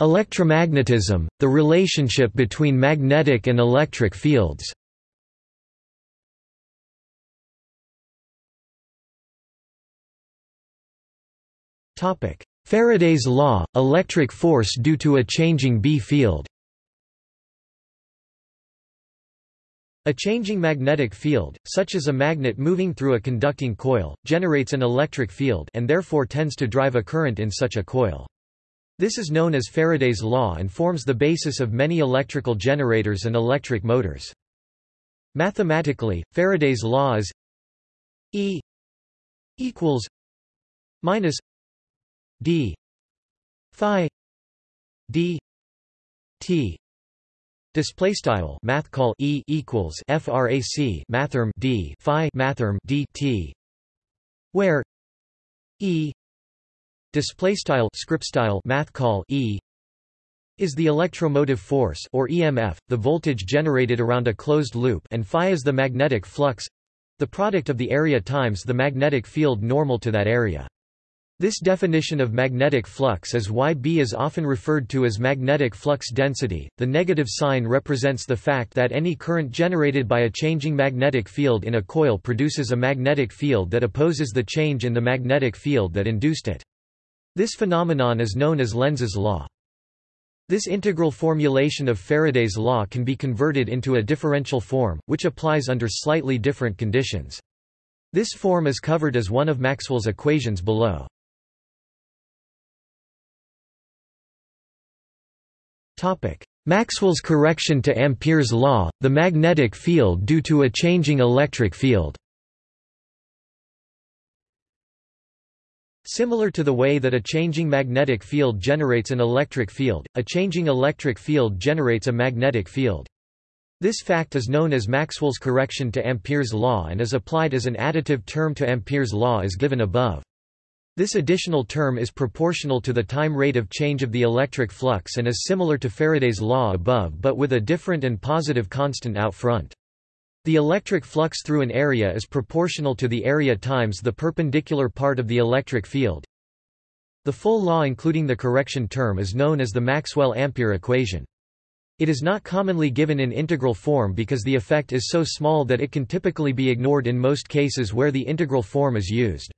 Electromagnetism, the relationship between magnetic and electric fields. Faraday's law, electric force due to a changing B field. A changing magnetic field, such as a magnet moving through a conducting coil, generates an electric field and therefore tends to drive a current in such a coil. This is known as Faraday's law and forms the basis of many electrical generators and electric motors. Mathematically, Faraday's law is E equals minus d phi d t display style math call e equals frac mathrm d phi mathrm d t where e display style script style math call E is the electromotive force or EMF, the voltage generated around a closed loop and phi is the magnetic flux the product of the area times the magnetic field normal to that area. This definition of magnetic flux is why B is often referred to as magnetic flux density. The negative sign represents the fact that any current generated by a changing magnetic field in a coil produces a magnetic field that opposes the change in the magnetic field that induced it. This phenomenon is known as Lenz's law. This integral formulation of Faraday's law can be converted into a differential form, which applies under slightly different conditions. This form is covered as one of Maxwell's equations below. Maxwell's correction to Ampere's law, the magnetic field due to a changing electric field Similar to the way that a changing magnetic field generates an electric field, a changing electric field generates a magnetic field. This fact is known as Maxwell's correction to Ampere's law and is applied as an additive term to Ampere's law as given above. This additional term is proportional to the time rate of change of the electric flux and is similar to Faraday's law above but with a different and positive constant out front. The electric flux through an area is proportional to the area times the perpendicular part of the electric field. The full law including the correction term is known as the Maxwell-Ampere equation. It is not commonly given in integral form because the effect is so small that it can typically be ignored in most cases where the integral form is used.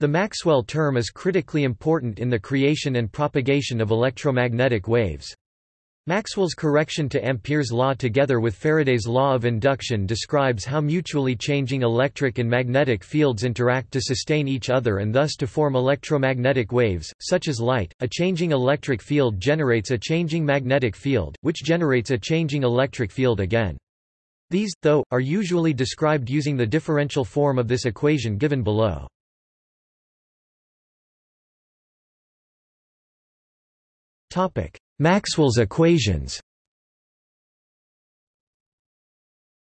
The Maxwell term is critically important in the creation and propagation of electromagnetic waves. Maxwell's correction to Ampere's law together with Faraday's law of induction describes how mutually changing electric and magnetic fields interact to sustain each other and thus to form electromagnetic waves, such as light. A changing electric field generates a changing magnetic field, which generates a changing electric field again. These, though, are usually described using the differential form of this equation given below. Topic: Maxwell's equations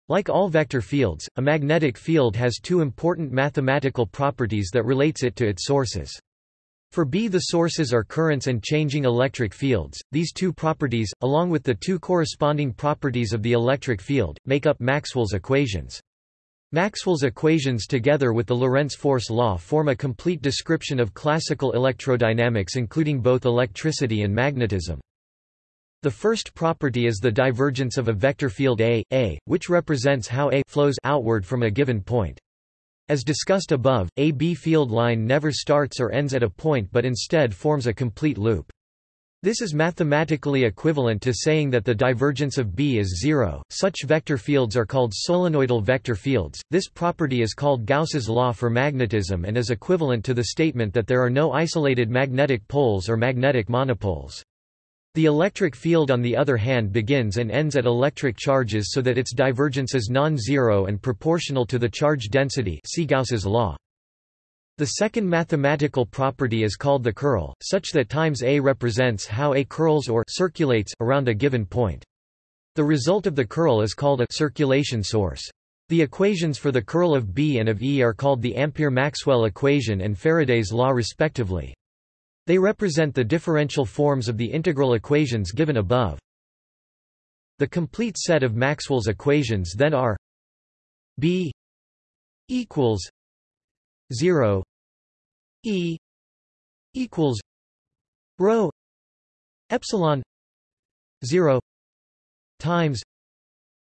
Like all vector fields, a magnetic field has two important mathematical properties that relates it to its sources. For B the sources are currents and changing electric fields, these two properties, along with the two corresponding properties of the electric field, make up Maxwell's equations. Maxwell's equations together with the Lorentz force law form a complete description of classical electrodynamics including both electricity and magnetism. The first property is the divergence of a vector field A, A, which represents how A flows outward from a given point. As discussed above, a B field line never starts or ends at a point but instead forms a complete loop. This is mathematically equivalent to saying that the divergence of B is zero. Such vector fields are called solenoidal vector fields. This property is called Gauss's law for magnetism and is equivalent to the statement that there are no isolated magnetic poles or magnetic monopoles. The electric field on the other hand begins and ends at electric charges so that its divergence is non-zero and proportional to the charge density see Gauss's law. The second mathematical property is called the curl, such that times A represents how A curls or circulates around a given point. The result of the curl is called a circulation source. The equations for the curl of B and of E are called the Ampere-Maxwell equation and Faraday's law respectively. They represent the differential forms of the integral equations given above. The complete set of Maxwell's equations then are B equals 0 e equals rho epsilon 0 times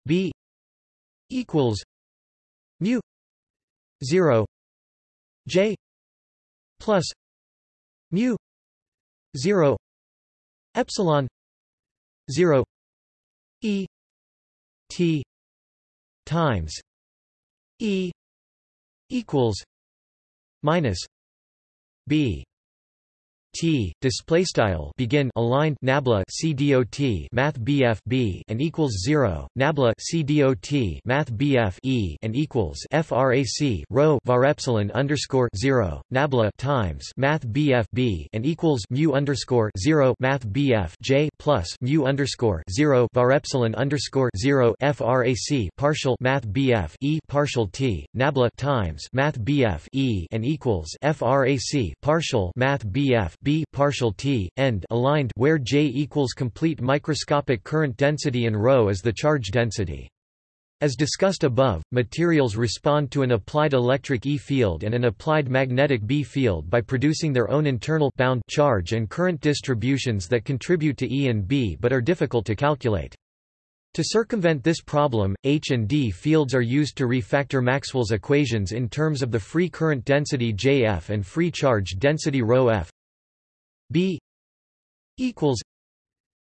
b equals mu 0 j plus mu 0 epsilon 0 e t times e equals minus b T display style begin aligned nabla CDOT math BF B and equals 0 nabla CDOT math BF E and equals frac rho var epsilon underscore 0 nabla times math BF B and equals mu underscore 0 math BF J plus mu underscore 0 var epsilon underscore 0 frac partial math BF E partial T nabla times math BF E and equals frac partial math BF B partial T end aligned where J equals complete microscopic current density and ρ is the charge density. As discussed above, materials respond to an applied electric E field and an applied magnetic B field by producing their own internal bound charge and current distributions that contribute to E and B but are difficult to calculate. To circumvent this problem, H and D fields are used to refactor Maxwell's equations in terms of the free current density Jf and free charge density ρf. B equals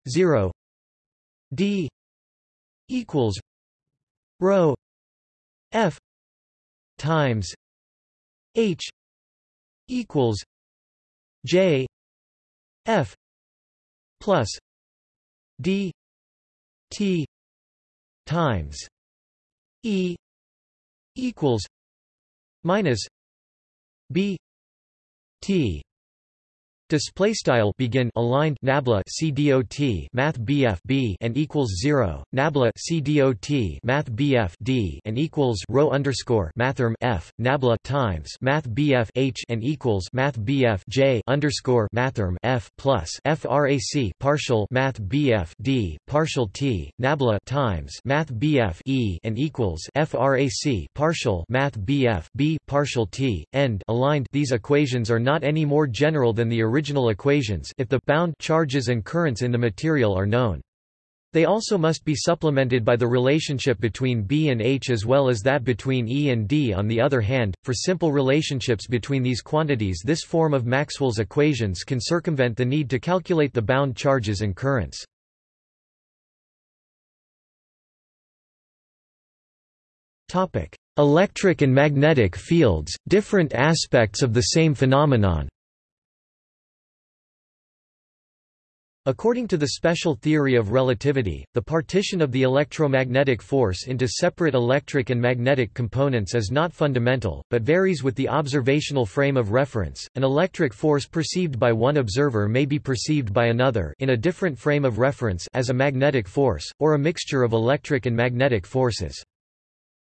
zero D equals rho F times H equals J F plus D T times E equals minus B T Display style begin aligned nabla CDOT Math BF B and equals zero nabla CDOT Math BF D and equals rho underscore mathrm F nabla times Math BF H and equals Math BF J underscore mathrm F plus FRAC partial Math BF D partial T nabla times Math BF E and equals FRAC partial Math BF B partial T. End. Aligned. These equations are not any more general than the original original equations if the bound charges and currents in the material are known. They also must be supplemented by the relationship between B and H as well as that between E and D on the other hand, for simple relationships between these quantities this form of Maxwell's equations can circumvent the need to calculate the bound charges and currents. Electric and magnetic fields, different aspects of the same phenomenon According to the special theory of relativity, the partition of the electromagnetic force into separate electric and magnetic components is not fundamental, but varies with the observational frame of reference. An electric force perceived by one observer may be perceived by another in a different frame of reference as a magnetic force, or a mixture of electric and magnetic forces.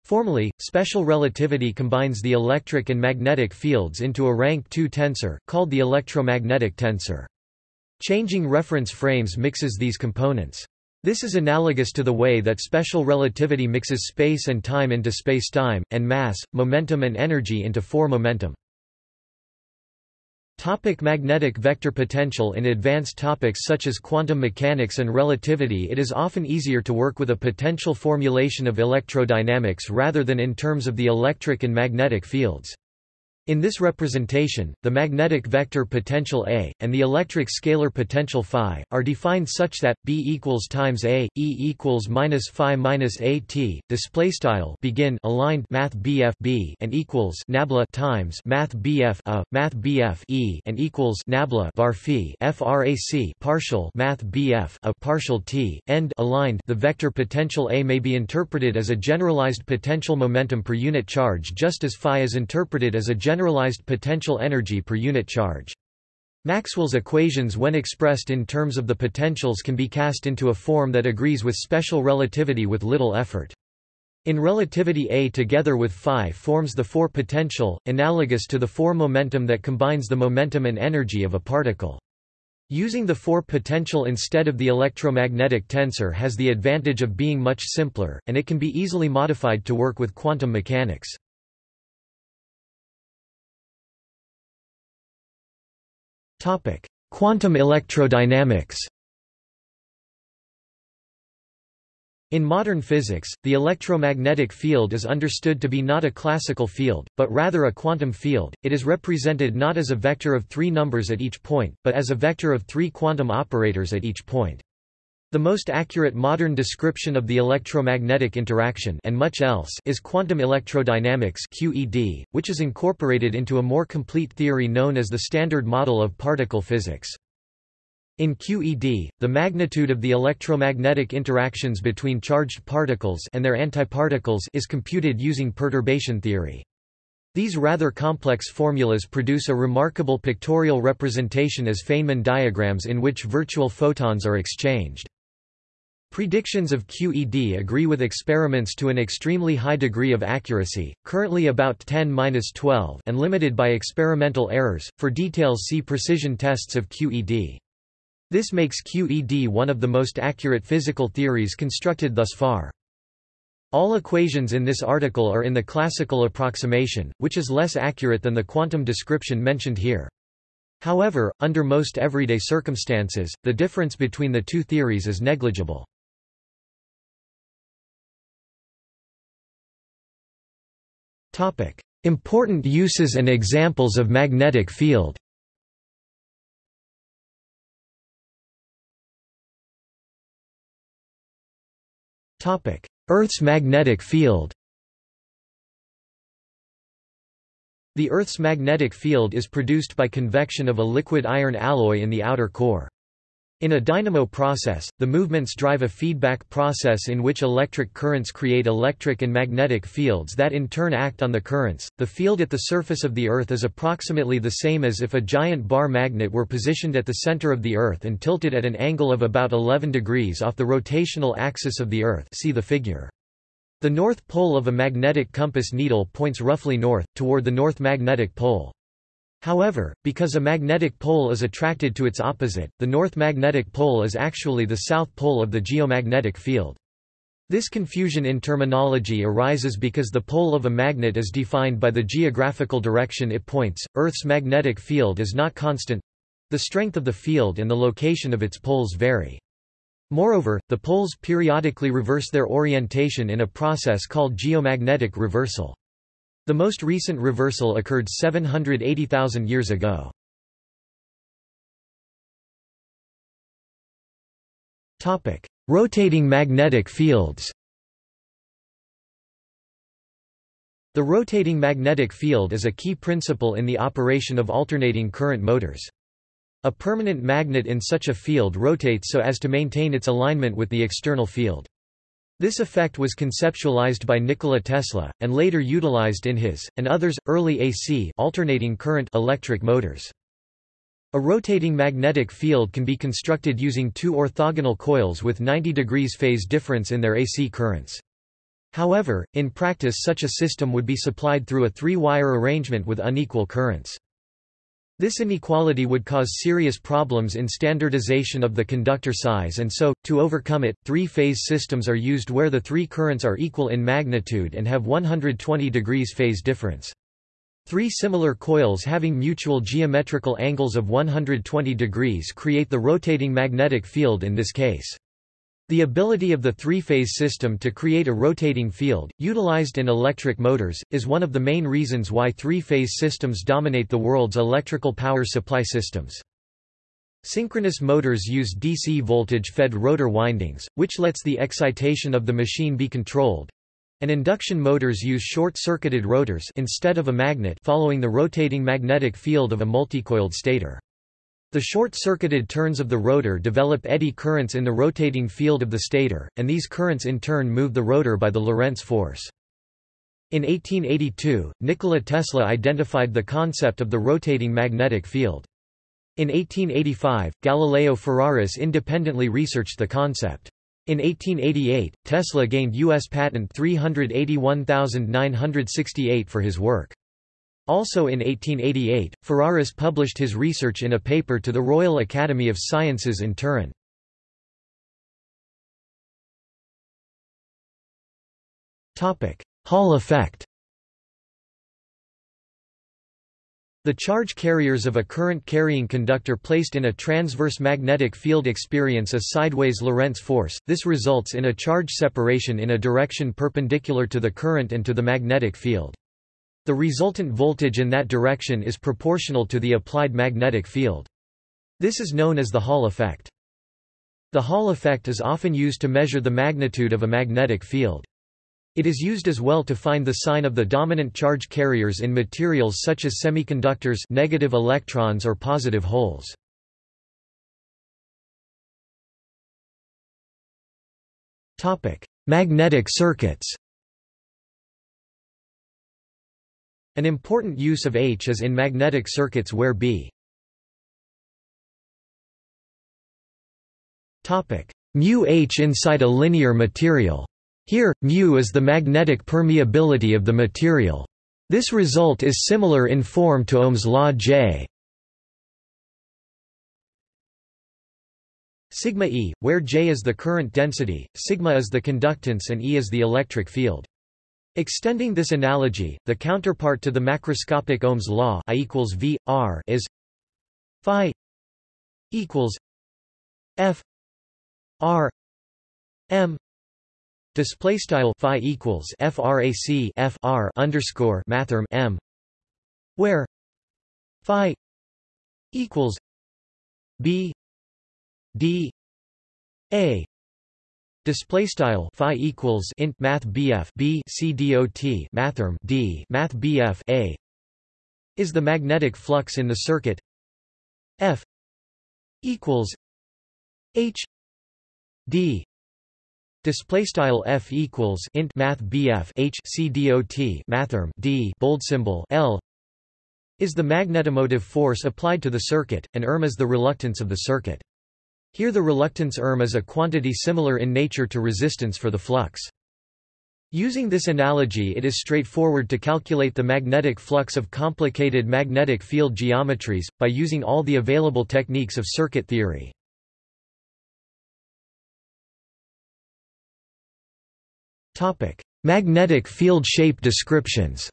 Formally, special relativity combines the electric and magnetic fields into a rank 2 tensor, called the electromagnetic tensor. Changing reference frames mixes these components. This is analogous to the way that special relativity mixes space and time into spacetime, and mass, momentum and energy into four momentum. Topic magnetic vector potential In advanced topics such as quantum mechanics and relativity it is often easier to work with a potential formulation of electrodynamics rather than in terms of the electric and magnetic fields. In this representation, the magnetic vector potential A, and the electric scalar potential phi, are defined such that, B equals times A, E equals minus phi minus A T, displaystyle begin aligned math BF B and equals nabla times math BF A, math BF E and equals nabla var phi FRAC partial math BF A partial T, end aligned. The vector potential A may be interpreted as a generalized potential momentum per unit charge just as phi is interpreted as a general generalized potential energy per unit charge. Maxwell's equations when expressed in terms of the potentials can be cast into a form that agrees with special relativity with little effort. In relativity A together with phi forms the four potential, analogous to the four momentum that combines the momentum and energy of a particle. Using the four potential instead of the electromagnetic tensor has the advantage of being much simpler, and it can be easily modified to work with quantum mechanics. Topic: Quantum electrodynamics. In modern physics, the electromagnetic field is understood to be not a classical field, but rather a quantum field. It is represented not as a vector of three numbers at each point, but as a vector of three quantum operators at each point. The most accurate modern description of the electromagnetic interaction and much else is quantum electrodynamics QED, which is incorporated into a more complete theory known as the Standard Model of Particle Physics. In QED, the magnitude of the electromagnetic interactions between charged particles and their antiparticles is computed using perturbation theory. These rather complex formulas produce a remarkable pictorial representation as Feynman diagrams in which virtual photons are exchanged. Predictions of QED agree with experiments to an extremely high degree of accuracy, currently about 10-12 and limited by experimental errors. For details see precision tests of QED. This makes QED one of the most accurate physical theories constructed thus far. All equations in this article are in the classical approximation, which is less accurate than the quantum description mentioned here. However, under most everyday circumstances, the difference between the two theories is negligible. Important uses and examples of magnetic field. Earth's magnetic field. The Earth's magnetic field is produced by convection of a liquid iron alloy in the outer core. In a dynamo process, the movements drive a feedback process in which electric currents create electric and magnetic fields that in turn act on the currents. The field at the surface of the Earth is approximately the same as if a giant bar magnet were positioned at the center of the Earth and tilted at an angle of about 11 degrees off the rotational axis of the Earth. See the figure. The north pole of a magnetic compass needle points roughly north, toward the north magnetic pole. However, because a magnetic pole is attracted to its opposite, the north magnetic pole is actually the south pole of the geomagnetic field. This confusion in terminology arises because the pole of a magnet is defined by the geographical direction it points. Earth's magnetic field is not constant the strength of the field and the location of its poles vary. Moreover, the poles periodically reverse their orientation in a process called geomagnetic reversal. The most recent reversal occurred 780,000 years ago. Topic: Rotating magnetic fields. The rotating magnetic field is a key principle in the operation of alternating current motors. A permanent magnet in such a field rotates so as to maintain its alignment with the external field. This effect was conceptualized by Nikola Tesla, and later utilized in his, and others, early AC alternating current electric motors. A rotating magnetic field can be constructed using two orthogonal coils with 90 degrees phase difference in their AC currents. However, in practice such a system would be supplied through a three-wire arrangement with unequal currents. This inequality would cause serious problems in standardization of the conductor size and so, to overcome it, three-phase systems are used where the three currents are equal in magnitude and have 120 degrees phase difference. Three similar coils having mutual geometrical angles of 120 degrees create the rotating magnetic field in this case. The ability of the three-phase system to create a rotating field, utilized in electric motors, is one of the main reasons why three-phase systems dominate the world's electrical power supply systems. Synchronous motors use DC voltage-fed rotor windings, which lets the excitation of the machine be controlled, and induction motors use short-circuited rotors instead of a magnet following the rotating magnetic field of a multicoiled stator. The short-circuited turns of the rotor develop eddy currents in the rotating field of the stator, and these currents in turn move the rotor by the Lorentz force. In 1882, Nikola Tesla identified the concept of the rotating magnetic field. In 1885, Galileo Ferraris independently researched the concept. In 1888, Tesla gained U.S. patent 381968 for his work. Also in 1888, Ferraris published his research in a paper to the Royal Academy of Sciences in Turin. Hall effect The charge carriers of a current-carrying conductor placed in a transverse magnetic field experience a sideways Lorentz force, this results in a charge separation in a direction perpendicular to the current and to the magnetic field. The resultant voltage in that direction is proportional to the applied magnetic field. This is known as the Hall effect. The Hall effect is often used to measure the magnitude of a magnetic field. It is used as well to find the sign of the dominant charge carriers in materials such as semiconductors negative electrons or positive holes. Magnetic circuits An important use of H is in magnetic circuits where B mu H inside a linear material. Here, mu is the magnetic permeability of the material. This result is similar in form to Ohm's law J. Sigma E, where J is the current density, sigma is the conductance and E is the electric field. Extending this analogy, the counterpart to the macroscopic Ohm's law I equals V, R is phi equals F R M. Display style phi equals frac F R underscore mathrm M. Where phi equals B D A Display style phi equals int math bf b c dot mathrm d math bf a is the magnetic flux in the circuit f equals H D display style F equals int math BF H C mathrm D bold symbol L is the magnetomotive force applied to the circuit, and erm is the reluctance of the circuit. Here the reluctance erm is a quantity similar in nature to resistance for the flux. Using this analogy it is straightforward to calculate the magnetic flux of complicated magnetic field geometries, by using all the available techniques of circuit theory. Magnetic field shape descriptions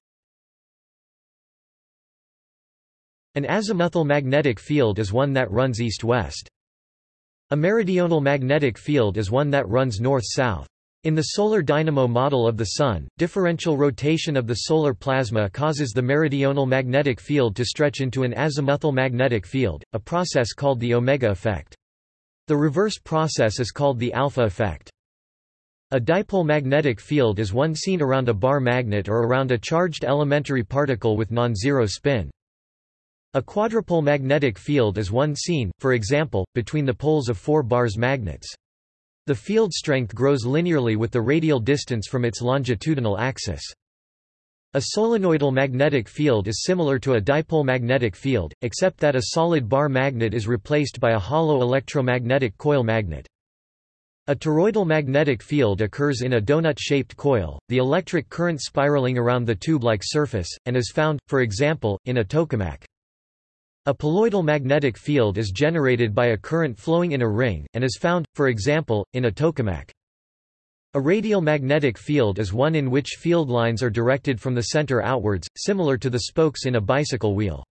An azimuthal magnetic field is one that runs east-west. A meridional magnetic field is one that runs north-south. In the solar dynamo model of the Sun, differential rotation of the solar plasma causes the meridional magnetic field to stretch into an azimuthal magnetic field, a process called the omega effect. The reverse process is called the alpha effect. A dipole magnetic field is one seen around a bar magnet or around a charged elementary particle with non-zero spin. A quadrupole magnetic field is one seen, for example, between the poles of four bars magnets. The field strength grows linearly with the radial distance from its longitudinal axis. A solenoidal magnetic field is similar to a dipole magnetic field, except that a solid bar magnet is replaced by a hollow electromagnetic coil magnet. A toroidal magnetic field occurs in a donut-shaped coil, the electric current spiraling around the tube-like surface, and is found, for example, in a tokamak. A poloidal magnetic field is generated by a current flowing in a ring, and is found, for example, in a tokamak. A radial magnetic field is one in which field lines are directed from the center outwards, similar to the spokes in a bicycle wheel.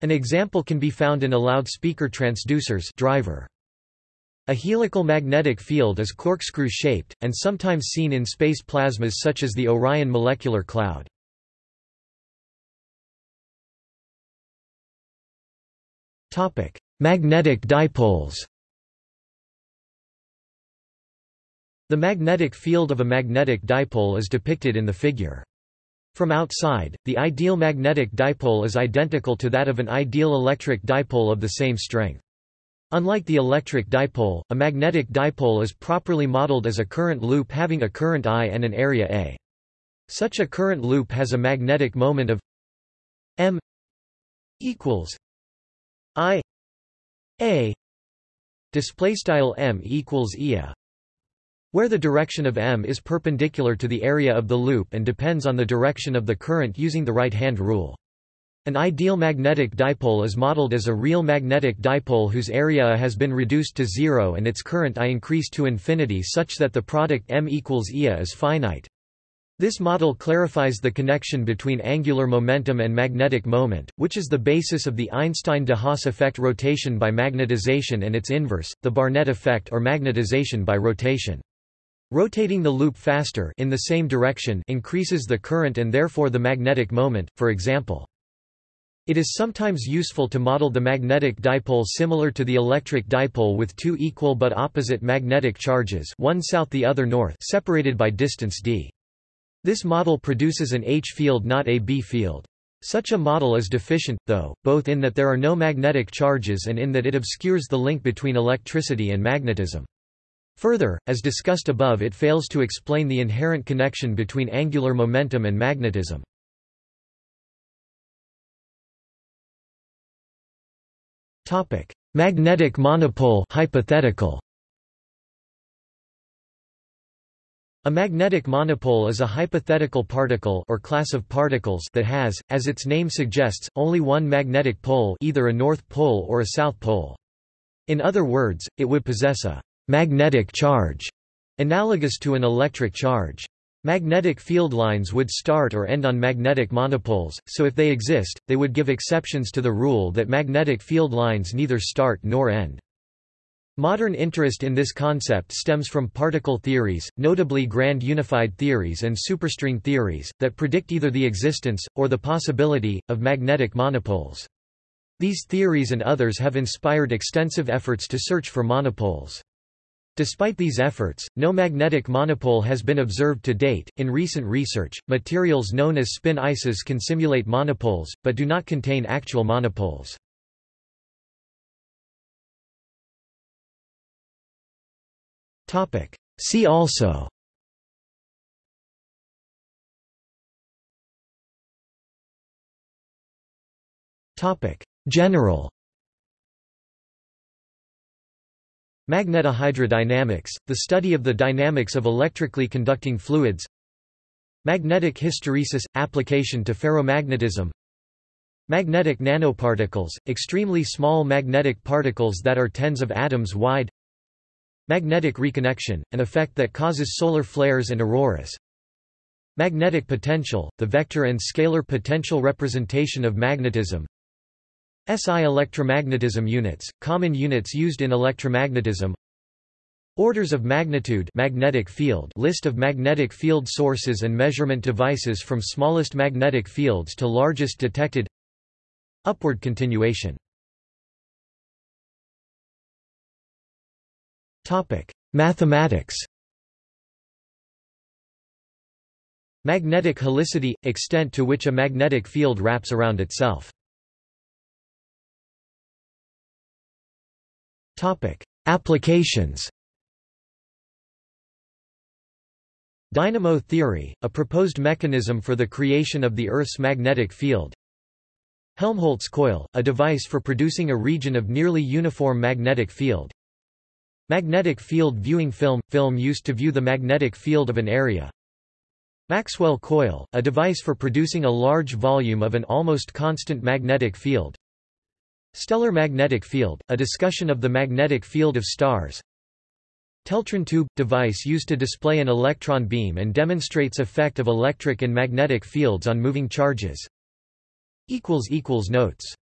An example can be found in a loudspeaker transducers driver. A helical magnetic field is corkscrew-shaped, and sometimes seen in space plasmas such as the Orion molecular cloud. Topic: Magnetic dipoles. The magnetic field of a magnetic dipole is depicted in the figure. From outside, the ideal magnetic dipole is identical to that of an ideal electric dipole of the same strength. Unlike the electric dipole, a magnetic dipole is properly modeled as a current loop having a current I and an area A. Such a current loop has a magnetic moment of m equals I A display style m equals ia where the direction of m is perpendicular to the area of the loop and depends on the direction of the current using the right-hand rule. An ideal magnetic dipole is modeled as a real magnetic dipole whose area has been reduced to zero and its current I increased to infinity such that the product m equals ia is finite. This model clarifies the connection between angular momentum and magnetic moment, which is the basis of the Einstein-de Haas effect rotation by magnetization and its inverse, the Barnett effect or magnetization by rotation. Rotating the loop faster in the same direction increases the current and therefore the magnetic moment, for example. It is sometimes useful to model the magnetic dipole similar to the electric dipole with two equal but opposite magnetic charges one south the other north separated by distance d. This model produces an H field not a B field. Such a model is deficient, though, both in that there are no magnetic charges and in that it obscures the link between electricity and magnetism. Further, as discussed above it fails to explain the inherent connection between angular momentum and magnetism. Magnetic monopole hypothetical. A magnetic monopole is a hypothetical particle or class of particles that has, as its name suggests, only one magnetic pole either a north pole or a south pole. In other words, it would possess a magnetic charge, analogous to an electric charge. Magnetic field lines would start or end on magnetic monopoles, so if they exist, they would give exceptions to the rule that magnetic field lines neither start nor end. Modern interest in this concept stems from particle theories, notably grand unified theories and superstring theories, that predict either the existence, or the possibility, of magnetic monopoles. These theories and others have inspired extensive efforts to search for monopoles. Despite these efforts, no magnetic monopole has been observed to date. In recent research, materials known as spin ices can simulate monopoles, but do not contain actual monopoles. See also. General. Magnetohydrodynamics, the study of the dynamics of electrically conducting fluids. Magnetic hysteresis – application to ferromagnetism. Magnetic nanoparticles – extremely small magnetic particles that are tens of atoms wide Magnetic reconnection – an effect that causes solar flares and auroras. Magnetic potential – the vector and scalar potential representation of magnetism. SI electromagnetism units – common units used in electromagnetism. Orders of magnitude magnetic field list of magnetic field sources and measurement devices from smallest magnetic fields to largest detected. Upward continuation Mathematics Magnetic helicity – extent to which a magnetic field wraps around itself. Applications Dynamo theory, a proposed mechanism for the creation of the Earth's magnetic field. Helmholtz coil, a device for producing a region of nearly uniform magnetic field Magnetic field viewing film – film used to view the magnetic field of an area. Maxwell coil, a device for producing a large volume of an almost constant magnetic field. Stellar magnetic field, a discussion of the magnetic field of stars. Teltron tube – device used to display an electron beam and demonstrates effect of electric and magnetic fields on moving charges. Notes